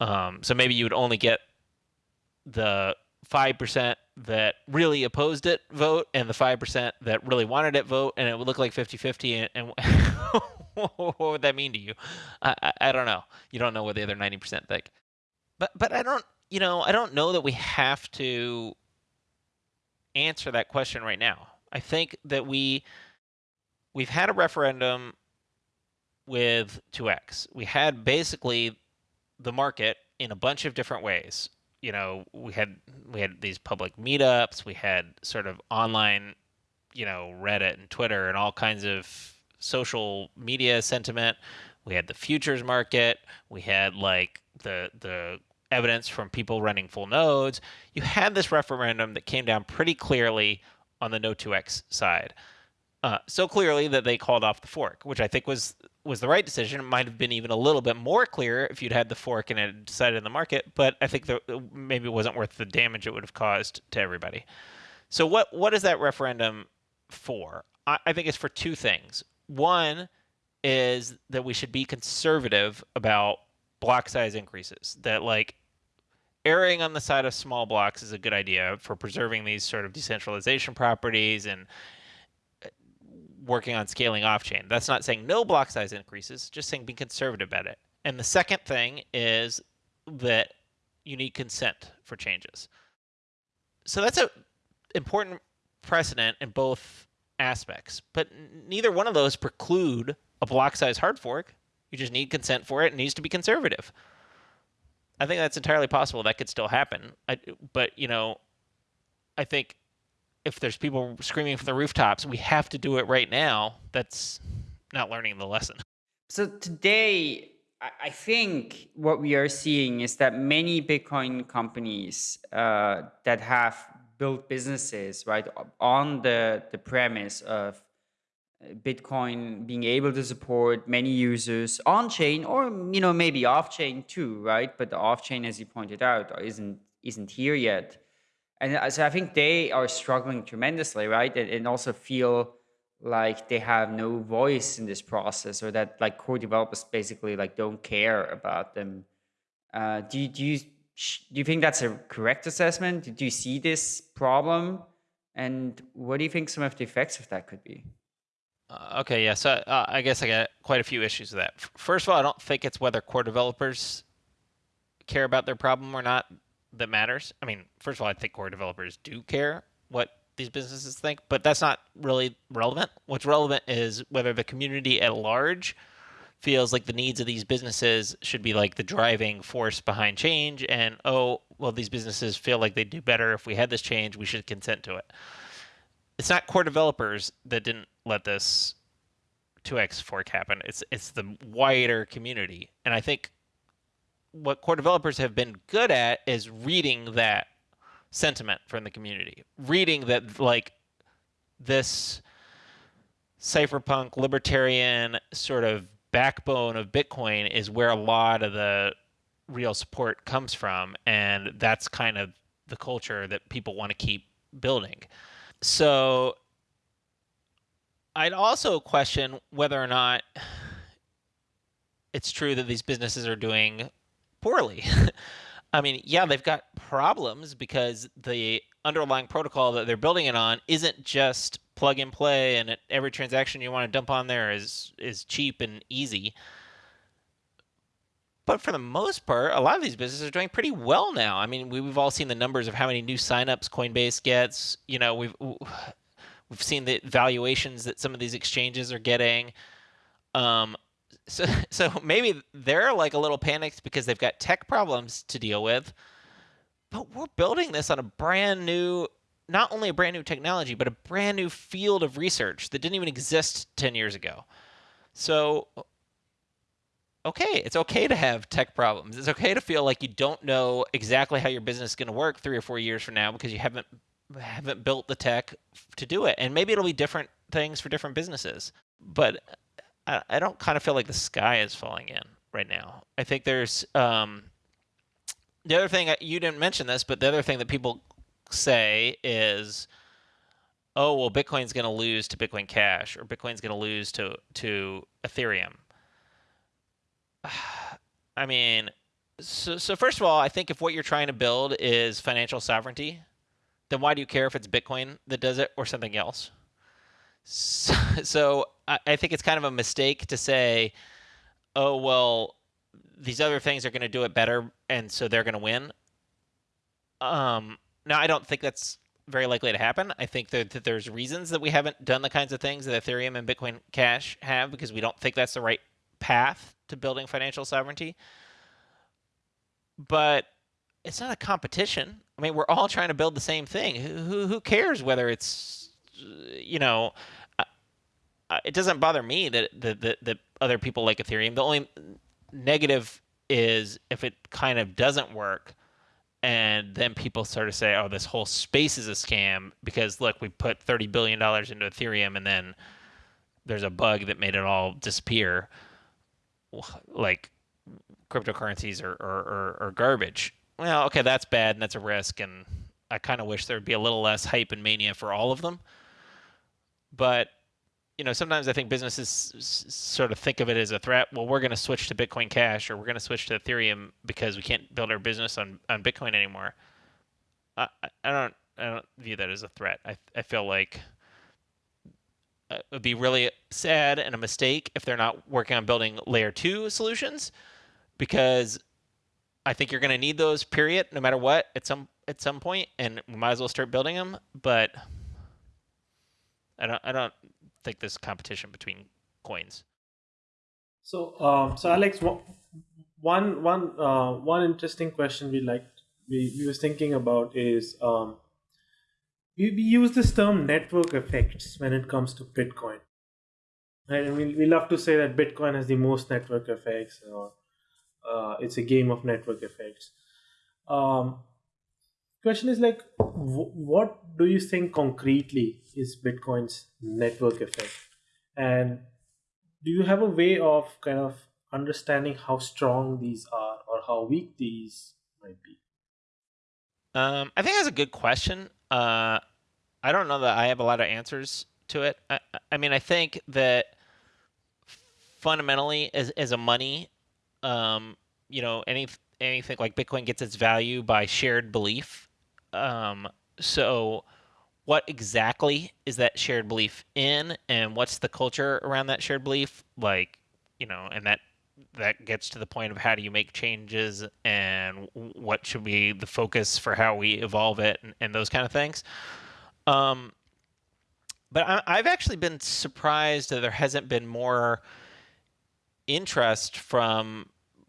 C: Um, so maybe you would only get the five percent that really opposed it vote and the 5% that really wanted it vote and it would look like 50-50 and, and what would that mean to you? I, I, I, don't know. You don't know what the other 90% think. But but i don't you know i don't know that we have to answer that question right now. I think that we we've had a referendum with 2x we had basically the market in a bunch of different ways you know, we had we had these public meetups, we had sort of online, you know, Reddit and Twitter and all kinds of social media sentiment. We had the futures market, we had like the the evidence from people running full nodes. You had this referendum that came down pretty clearly on the no 2x side. Uh, so clearly that they called off the fork, which I think was was the right decision. It might have been even a little bit more clear if you'd had the fork and had decided in the market. But I think the, maybe it wasn't worth the damage it would have caused to everybody. So what what is that referendum for? I, I think it's for two things. One is that we should be conservative about block size increases. That like erring on the side of small blocks is a good idea for preserving these sort of decentralization properties and working on scaling off chain. That's not saying no block size increases, just saying be conservative about it. And the second thing is that you need consent for changes. So that's a important precedent in both aspects, but neither one of those preclude a block size hard fork. You just need consent for it. It needs to be conservative. I think that's entirely possible. That could still happen. I, but you know, I think if there's people screaming from the rooftops, we have to do it right now. That's not learning the lesson.
A: So today, I think what we are seeing is that many Bitcoin companies uh, that have built businesses right on the the premise of Bitcoin being able to support many users on chain or you know maybe off chain too, right? But the off chain, as you pointed out, isn't isn't here yet and so I think they are struggling tremendously, right? And, and, also feel like they have no voice in this process, or that like core developers basically like don't care about them. Uh, do you, do you do you think that's a correct assessment? Do you see this problem, and what do you think some of the effects of that could be?
C: Uh, okay, yeah. So uh, I guess I got quite a few issues with that. First of all, I don't think it's whether core developers care about their problem or not that matters. I mean, first of all, I think core developers do care what these businesses think, but that's not really relevant. What's relevant is whether the community at large feels like the needs of these businesses should be like the driving force behind change and oh well these businesses feel like they'd do better if we had this change we should consent to it it's not core developers that didn't let this 2x fork happen it's it's the wider community and i think what core developers have been good at is reading that sentiment from the community, reading that like this cypherpunk libertarian sort of backbone of Bitcoin is where a lot of the real support comes from, and that's kind of the culture that people want to keep building. So I'd also question whether or not it's true that these businesses are doing poorly. I mean, yeah, they've got problems because the underlying protocol that they're building it on isn't just plug and play and every transaction you want to dump on there is is cheap and easy. But for the most part, a lot of these businesses are doing pretty well now. I mean, we've all seen the numbers of how many new signups Coinbase gets. You know, we've we've seen the valuations that some of these exchanges are getting. Um, so so maybe they're like a little panicked because they've got tech problems to deal with. But we're building this on a brand new not only a brand new technology but a brand new field of research that didn't even exist 10 years ago. So okay it's okay to have tech problems. It's okay to feel like you don't know exactly how your business is going to work 3 or 4 years from now because you haven't haven't built the tech to do it. And maybe it'll be different things for different businesses. But I, don't kind of feel like the sky is falling in right now. I think there's um, the other thing you didn't mention this, but the other thing that people say is, oh well, Bitcoin's going to lose to Bitcoin Cash or Bitcoin's going to lose to to Ethereum. I mean, so so first of all, I think if what you're trying to build is financial sovereignty, then why do you care if it's Bitcoin that does it or something else? So, so I, I think it's kind of a mistake to say, oh, well, these other things are going to do it better, and so they're going to win. Um, now, I don't think that's very likely to happen. I think that, that, there's reasons that we haven't done the kinds of things that Ethereum and Bitcoin Cash have because we don't think that's the right path to building financial sovereignty. But it's not a competition. I mean, we're all trying to build the same thing. Who, who cares whether it's, you know, it doesn't bother me that, that that that other people like Ethereum. The only negative is if it kind of doesn't work, and then people sort of say, "Oh, this whole space is a scam," because look, we put thirty billion dollars into Ethereum, and then there's a bug that made it all disappear. like cryptocurrencies are, are, are, are garbage. Well, okay, that's bad and that's a risk, and I kind of wish there would be a little less hype and mania for all of them. But you know, sometimes I think businesses sort of think of it as a threat. Well, we're going to switch to Bitcoin Cash or we're going to switch to Ethereum because we can't build our business on, on Bitcoin anymore. I, I don't I don't view that as a threat. I I feel like uh, it would be really sad and a mistake if they're not working on building layer two solutions because I think you're going to need those period no matter what at some at some point and we might as well start building them but I don't I don't think there's competition between coins.
B: So um, so Alex one one uh, one interesting question we like we, we was thinking about is um, we, we use this term network effects when it comes to Bitcoin. Right? And we, we love to say that Bitcoin has the most network effects or uh, it's a game of network effects. Um, question is like, what do you think concretely is Bitcoin's network effect? And do you have a way of kind of understanding how strong these are or how weak these might be?
C: Um, I think that's a good question. Uh, I don't know that I have a lot of answers to it. I, I mean, I think that fundamentally, as as a money, um, you know, any anything like Bitcoin gets its value by shared belief. Um, so, what exactly is that shared belief in, and what's the culture around that shared belief? Like, you know, and that that gets to the point of how do you make changes and what should be the focus for how we evolve it and, and those kind of things. Um, but I, have actually been surprised that there hasn't been more interest from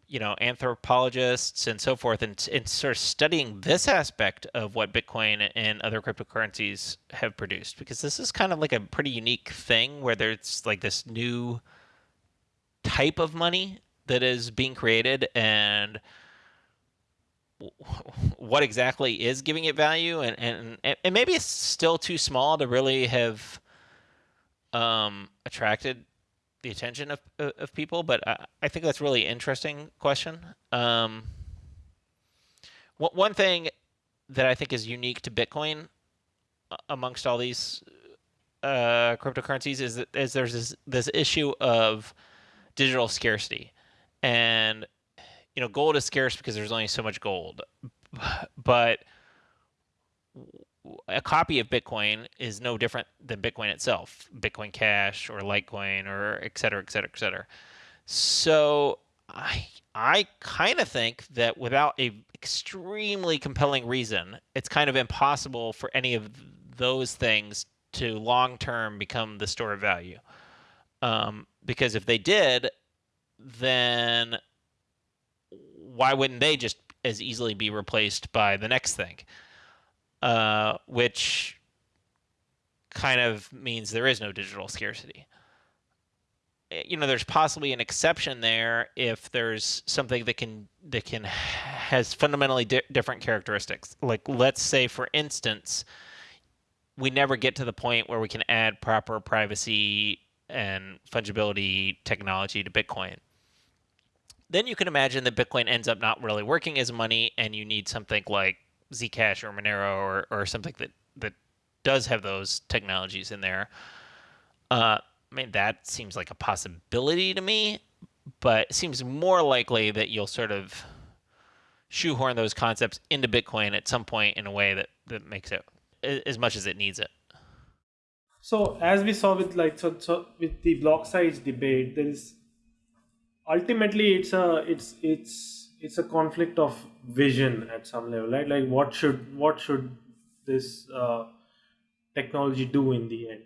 C: you know anthropologists and so forth and, in sort of studying this aspect of what bitcoin and other cryptocurrencies have produced because this is kind of like a pretty unique thing where there's like this new type of money that is being created and what exactly is giving it value and, and and maybe it's still too small to really have um, attracted the attention of, of people but I, I think that's really interesting question. Um, one thing that I think is unique to Bitcoin amongst all these uh, cryptocurrencies is that is there's this, this issue of digital scarcity. And you know gold is scarce because there's only so much gold. But a copy of bitcoin is no different than bitcoin itself bitcoin cash or litecoin or et cetera et cetera et cetera so i i kind of think that without a extremely compelling reason it's kind of impossible for any of those things to long term become the store of value um, because if they did then why wouldn't they just as easily be replaced by the next thing? Uh, which kind of means there is no digital scarcity. Eh, you know, there's possibly an exception there if there's something that can that can has fundamentally di- different characteristics. Like, let's say, for instance, we never get to the point where we can add proper privacy and fungibility technology to Bitcoin then you can imagine that Bitcoin ends up not really working as money, and you need something like Zcash or Monero or, or something that, that does have those technologies in there. Uh, I mean, that seems like a possibility to me, but it seems more likely that you'll sort of shoehorn those concepts into Bitcoin at some point in a way that, that makes it as much as it needs it.
B: So as we saw with like so, so with the block size debate, there is ultimately it's a it's it's it's a conflict of vision at some level right? Like what should what should this uh, technology do in the end?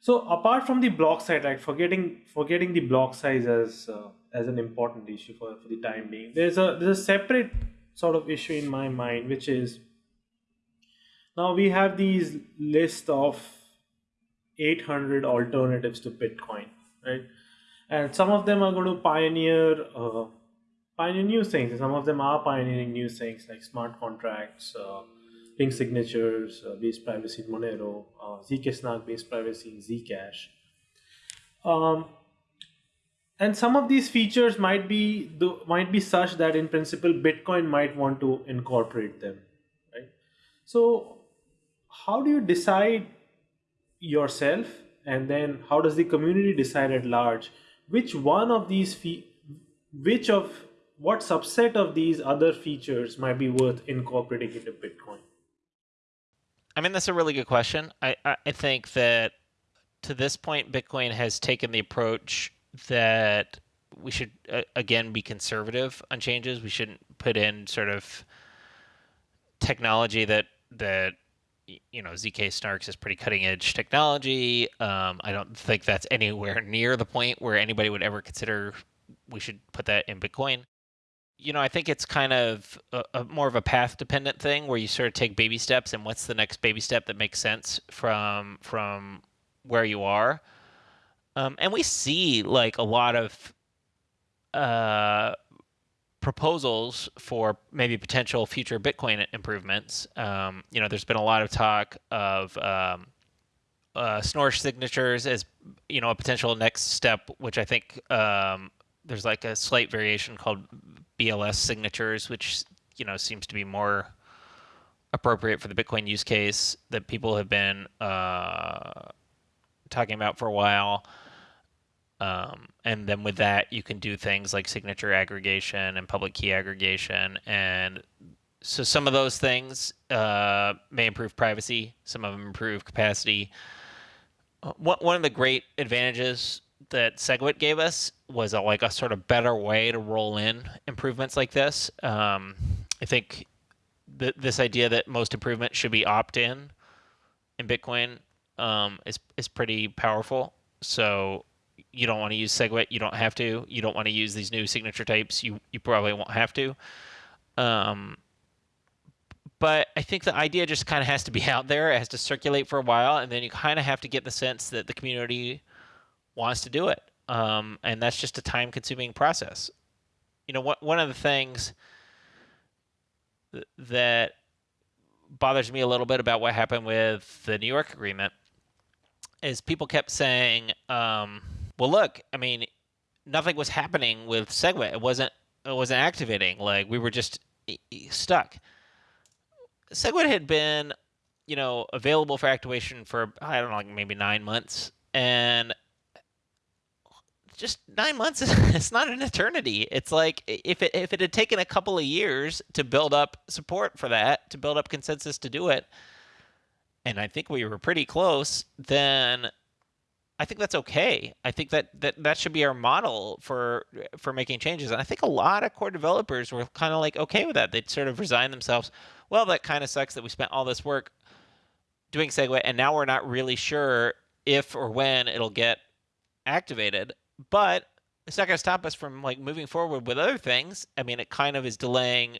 B: So apart from the block size like forgetting forgetting the block size as uh, as an important issue for, for the time being there's a there's a separate sort of issue in my mind which is now we have these list of 800 alternatives to bitcoin right? And some of them are going to pioneer uh, pioneer new things. And some of them are pioneering new things like smart contracts, uh, signatures, uh, base privacy in Monero, uh, zkSNARK based privacy in Zcash. Um, and some of these features might be the, might be such that in principle bitcoin might want to incorporate them right so how do you decide yourself and then how does the community decide at large which one of these which of what subset of these other features might be worth incorporating into bitcoin
C: I mean, that's a really good question. I, I, think that to this point, Bitcoin has taken the approach that we should uh, again be conservative on changes. We shouldn't put in sort of technology that that you know zk snarks is pretty cutting edge technology. Um, I don't think that's anywhere near the point where anybody would ever consider we should put that in Bitcoin. You know, I think it's kind of a, a more of a path dependent thing where you sort of take baby steps and what's the next baby step that makes sense from from where you are. Um, and we see like a lot of uh, proposals for maybe potential future Bitcoin improvements. Um, you know, there's been a lot of talk of um, uh, signatures as you know a potential next step, which I think um, there's like a slight variation called BLS signatures, which you know seems to be more appropriate for the Bitcoin use case that people have been uh, talking about for a while. Um, and then with that, you can do things like signature aggregation and public key aggregation. And so some of those things uh, may improve privacy, some of them improve capacity. Uh, one of the great advantages that SegWit gave us was a, like a sort of better way to roll in improvements like this. Um, I think th- this idea that most improvements should be opt-in in Bitcoin um, is is pretty powerful. So you don't want to use SegWit, you don't have to. You don't want to use these new signature types, you you probably won't have to. Um, but I think the idea just kind of has to be out there. It has to circulate for a while, and then you kind of have to get the sense that the community wants to do it. Um, and that's just a time-consuming process. You know, one of the things that bothers me a little bit about what happened with the New York agreement is people kept saying, um, well, look, I mean, nothing was happening with SegWit. It wasn't it wasn't activating. Like we were just stuck. SegWit had been, you know, available for activation for I don't know, like maybe nine months, and just nine months it's not an eternity it's like if it if it had taken a couple of years to build up support for that to build up consensus to do it and i think we were pretty close then I think that's okay. I think that, that that should be our model for for making changes. And I think a lot of core developers were kind of like okay with that. They'd sort of resign themselves. Well, that kind of sucks that we spent all this work doing SegWit, and now we're not really sure if or when it'll get activated. But it's not going to stop us from like moving forward with other things. I mean, it kind of is delaying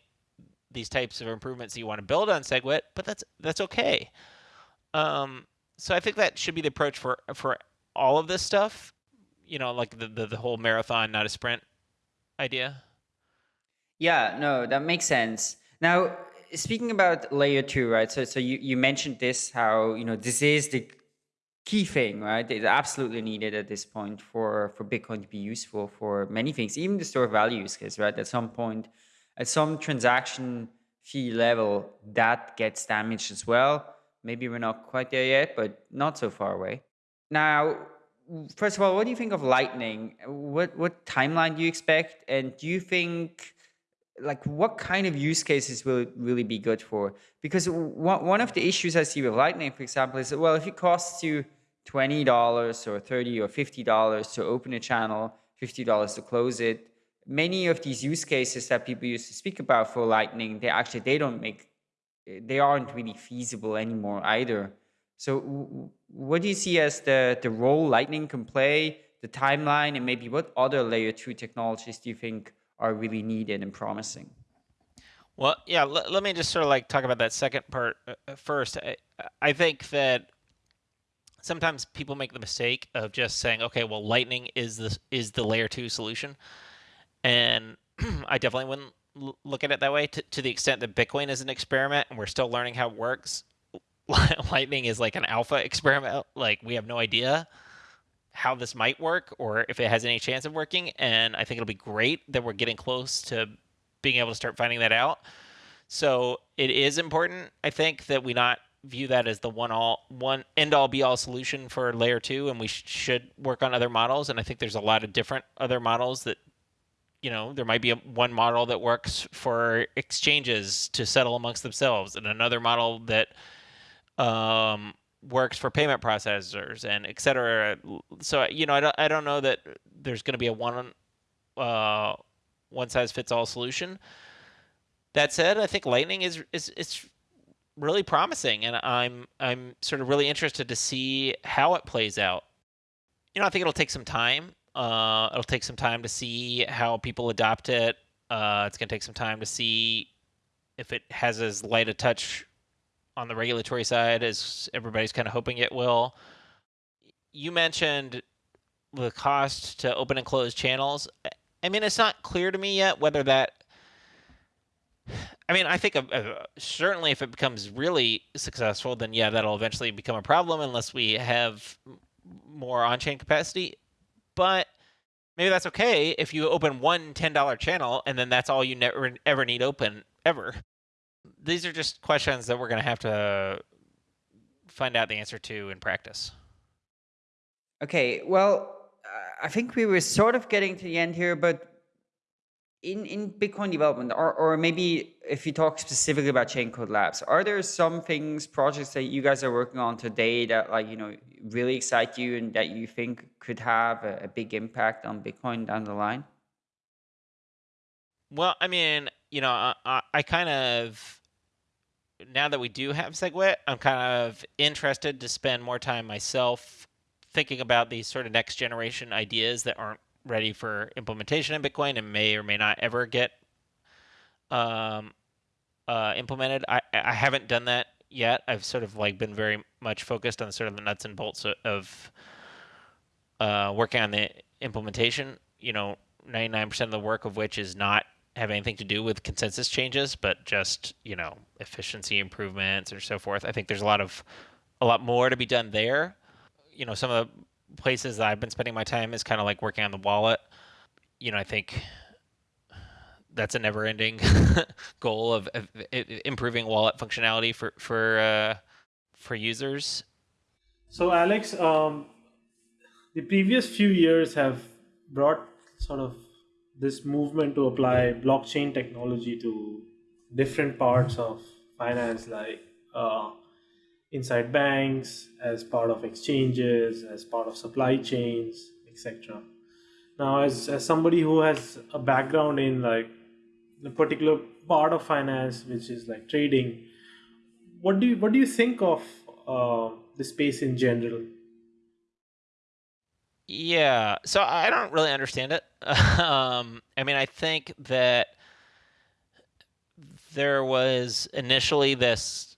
C: these types of improvements that you want to build on SegWit, but that's that's okay. Um, so I think that should be the approach for for all of this stuff, you know, like the, the, the whole marathon, not a sprint idea?
A: Yeah, no, that makes sense. Now, speaking about layer two, right? So, so you, you mentioned this, how, you know, this is the key thing, right? It's absolutely needed at this point for, for Bitcoin to be useful for many things, even the store value use case, right? At some point, at some transaction fee level, that gets damaged as well. Maybe we're not quite there yet, but not so far away. Now, first of all, what do you think of Lightning? What what timeline do you expect? And do you think like what kind of use cases will it really be good for? Because one one of the issues I see with Lightning, for example, is well, if it costs you twenty dollars or 30 or fifty dollars to open a channel, fifty dollars to close it, many of these use cases that people used to speak about for Lightning, they actually they don't make they aren't really feasible anymore either. So what do you see as the, the role Lightning can play, the timeline, and maybe what other layer two technologies do you think are really needed and promising?
C: Well, yeah, let, let me just sort of like talk about that second part uh, uh, first. I, I think that sometimes people make the mistake of just saying, okay, well, Lightning is the, is the layer two solution. And I definitely wouldn't look at it that way to, to the extent that Bitcoin is an experiment and we're still learning how it works. Lightning is like an alpha experiment. Like we have no idea how this might work or if it has any chance of working. And I think it'll be great that we're getting close to being able to start finding that out. So it is important, I think, that we not view that as the one all one end all be all solution for layer two, and we sh- should work on other models. And I think there's a lot of different other models that you know there might be a, one model that works for exchanges to settle amongst themselves, and another model that um, works for payment processors and et cetera. So you know, I don't, I don't know that there's going to be a one uh, one size fits all solution. That said, I think Lightning is is is really promising, and I'm I'm sort of really interested to see how it plays out. You know, I think it'll take some time. Uh, it'll take some time to see how people adopt it. Uh, it's going to take some time to see if it has as light a touch on the regulatory side as everybody's kind of hoping it will. You mentioned the cost to open and close channels. I mean, it's not clear to me yet whether that. I mean, I think uh, uh, certainly if it becomes really successful, then yeah, that'll eventually become a problem unless we have more on-chain capacity. But maybe that's okay if you open one $10 channel and then that's all you never ever need open ever. These are just questions that we're going to have to find out the answer to in practice.
A: Okay, well, uh, I think we were sort of getting to the end here, but in, in Bitcoin development, or, or maybe if you talk specifically about Chaincode Labs, are there some things, projects that you guys are working on today that like, you know, really excite you and that you think could have a, a big impact on Bitcoin down the line?
C: Well, I mean, you know, I, I, I kind of, now that we do have SegWit, I'm kind of interested to spend more time myself thinking about these sort of next generation ideas that aren't ready for implementation in Bitcoin and may or may not ever get um, uh, implemented. I, I haven't done that yet. I've sort of like been very much focused on sort of the nuts and bolts of uh, working on the implementation. You know, 99% of the work of which is not have anything to do with consensus changes, but just you know efficiency improvements or so forth. I think there's a lot of a lot more to be done there. You know, some of the places that I've been spending my time is kind of like working on the wallet. You know, I think that's a never-ending goal of, of, improving wallet functionality for for uh, for users.
B: So, Alex, um, the previous few years have brought sort of this movement to apply blockchain technology to different parts of finance, like uh, inside banks, as part of exchanges, as part of supply chains, etc. Now, as, as somebody who has a background in like a particular part of finance, which is like trading, what do you what do you think of uh, the space in general?
C: Yeah, so I don't really understand it. um, I mean, I think that there was initially this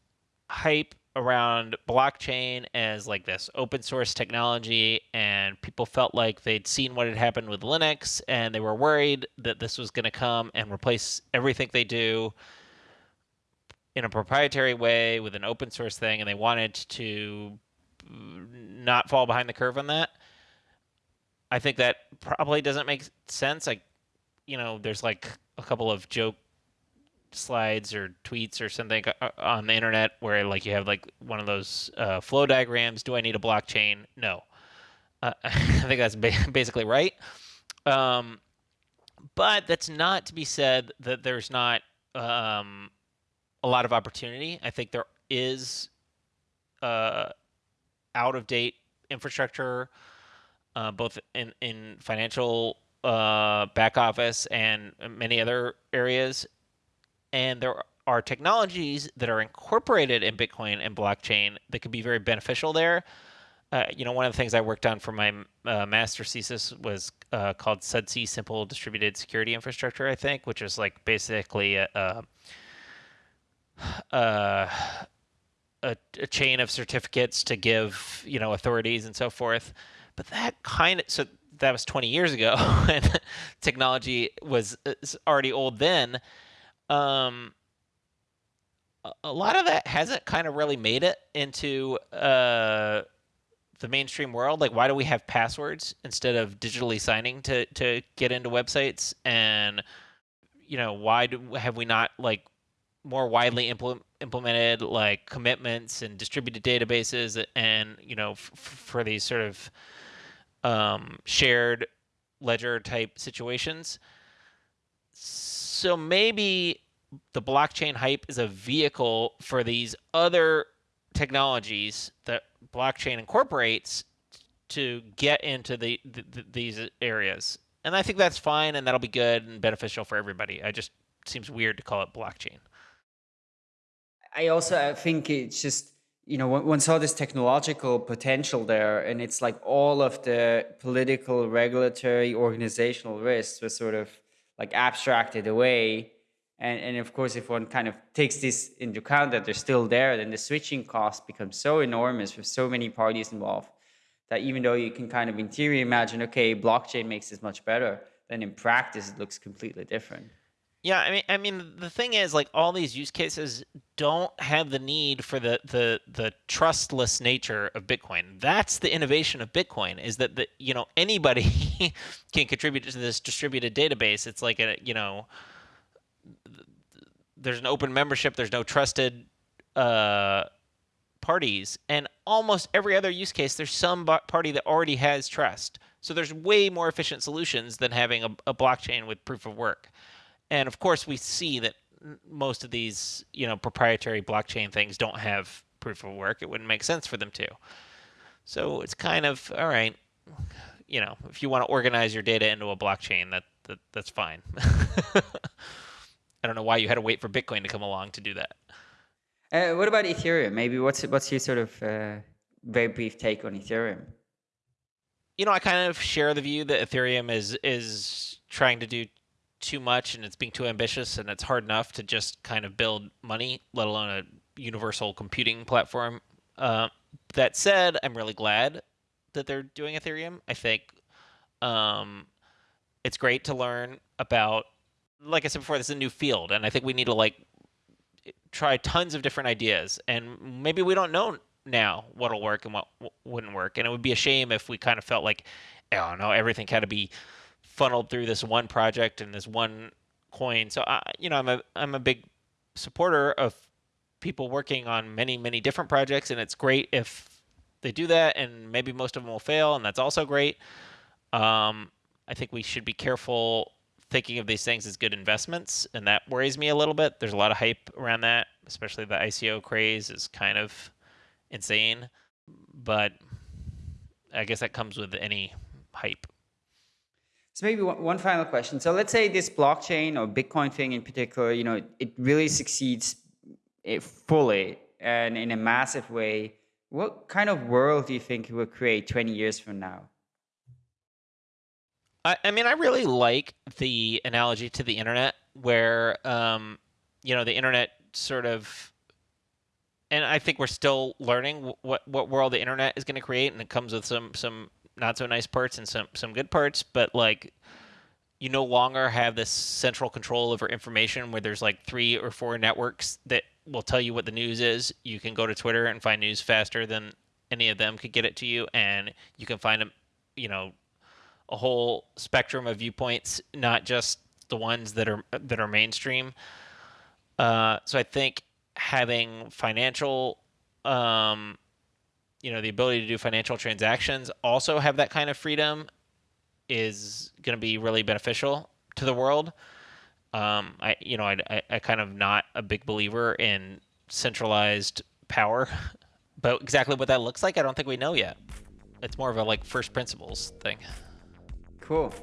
C: hype around blockchain as like this open source technology and people felt like they'd seen what had happened with Linux and they were worried that this was going to come and replace everything they do in a proprietary way with an open source thing and they wanted to not fall behind the curve on that. I think that probably doesn't make sense. Like, you know, there's like a couple of joke slides or tweets or something uh, uh, on the internet where like you have like one of those uh, flow diagrams. Do I need a blockchain? No. Uh, I think that's ba- basically right. Um, but that's not to be said that there's not um, a lot of opportunity. I think there is uh, out of date infrastructure, uh, both in in financial back office and many other areas and there are technologies that are incorporated in Bitcoin and blockchain that could be very beneficial there. Uh, you know, one of the things I worked on for my uh, master's thesis was uh, called SDSI Simple Distributed Security Infrastructure, I think, which is like basically a, a, a, a chain of certificates to give, you know, authorities and so forth. But that kind of, so that was 20 years ago, and technology was already old then um, a lot of that hasn't kind of really made it into uh, the mainstream world. Like, why do we have passwords instead of digitally signing to to get into websites? And you know, why do have we not like more widely implement, implemented like commitments and distributed databases and you know f- for these sort of um, shared ledger type situations so maybe the blockchain hype is a vehicle for these other technologies that blockchain incorporates to get into the, the, the, these areas. And i think that's fine and that'll be good and beneficial for everybody. I just seems weird to call it blockchain.
A: I also I think it's just you know one, one saw this technological potential there, and it's like all of the political, regulatory, organizational risks were sort of like abstracted away. And, and of course, if one kind of takes this into account that they're still there, then the switching cost becomes so enormous with so many parties involved that even though you can kind of in theory imagine, okay, blockchain makes this much better, then in practice it looks completely different.
C: Yeah, I mean, I mean, the thing is, like, all these use cases don't have the need for the the the trustless nature of Bitcoin. That's the innovation of Bitcoin is that the you know anybody can contribute to this distributed database. It's like a you know, there's an open membership. There's no trusted uh, parties, and almost every other use case, there's some party that already has trust. So there's way more efficient solutions than having a, a blockchain with proof of work. And of course, we see that most of these, you know, proprietary blockchain things don't have proof of work. It wouldn't make sense for them to. So it's kind of all right. You know, if you want to organize your data into a blockchain, that, that that's fine. I don't know why you had to wait for Bitcoin to come along to do that.
A: Uh, what about Ethereum? Maybe what's what's your sort of uh, very brief take on Ethereum?
C: You know, I kind of share the view that Ethereum is is trying to do too much and it's being too ambitious and it's hard enough to just kind of build money, let alone a universal computing platform. Uh, that said, I'm really glad that they're doing Ethereum. I think um, it's great to learn about. Like I said before, this is a new field, and I think we need to like try tons of different ideas, and maybe we don't know now what'll work and what wouldn't work, and it would be a shame if we kind of felt like, oh no, everything had to be funneled through this one project and this one coin. So I, you know, I'm a I'm a big supporter of people working on many many different projects, and it's great if they do that. And maybe most of them will fail, and that's also great. Um, I think we should be careful thinking of these things as good investments, and that worries me a little bit. There's a lot of hype around that, especially the ICO craze is kind of insane. But I guess that comes with any hype.
A: So maybe one, final question. So let's say this blockchain or Bitcoin thing in particular, you know, it really succeeds eh, fully and in a massive way. What kind of world do you think it will create 20 years from now?
C: I, I mean, I really like the analogy to the internet where, um, you know, the internet sort of and I think we're still learning what what world the internet is going to create, and it comes with some some not so nice parts and some some good parts, but like you no longer have this central control over information where there's like three or four networks that will tell you what the news is. You can go to Twitter and find news faster than any of them could get it to you, and you can find a you know a whole spectrum of viewpoints, not just the ones that are that are mainstream. Uh, so I think having financial um, you know the ability to do financial transactions also have that kind of freedom is going to be really beneficial to the world. Um, i you know I, I, kind of not a big believer in centralized power but exactly what that looks like i don't think we know yet. It's more of a like first principles thing.
A: Cool.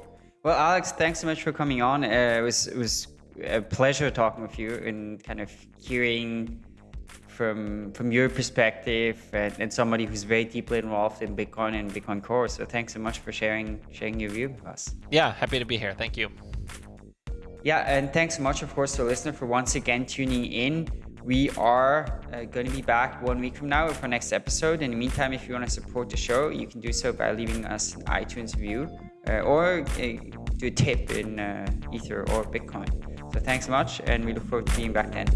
A: Well alex thanks so much for coming on. Uh, it was it was a pleasure talking with you and kind of hearing from from your perspective and, and, somebody who's very deeply involved in Bitcoin and Bitcoin Core. So thanks so much for sharing sharing your view with us.
C: Yeah, happy to be here. Thank you.
A: Yeah, and thanks so much, of course, to listener for once again tuning in. We are uh, going to be back one week from now with our next episode. In the meantime, if you want to support the show, you can do so by leaving us an iTunes review uh, or uh, do a tip in uh, Ether or Bitcoin. So thanks so much, and we look forward to being back then.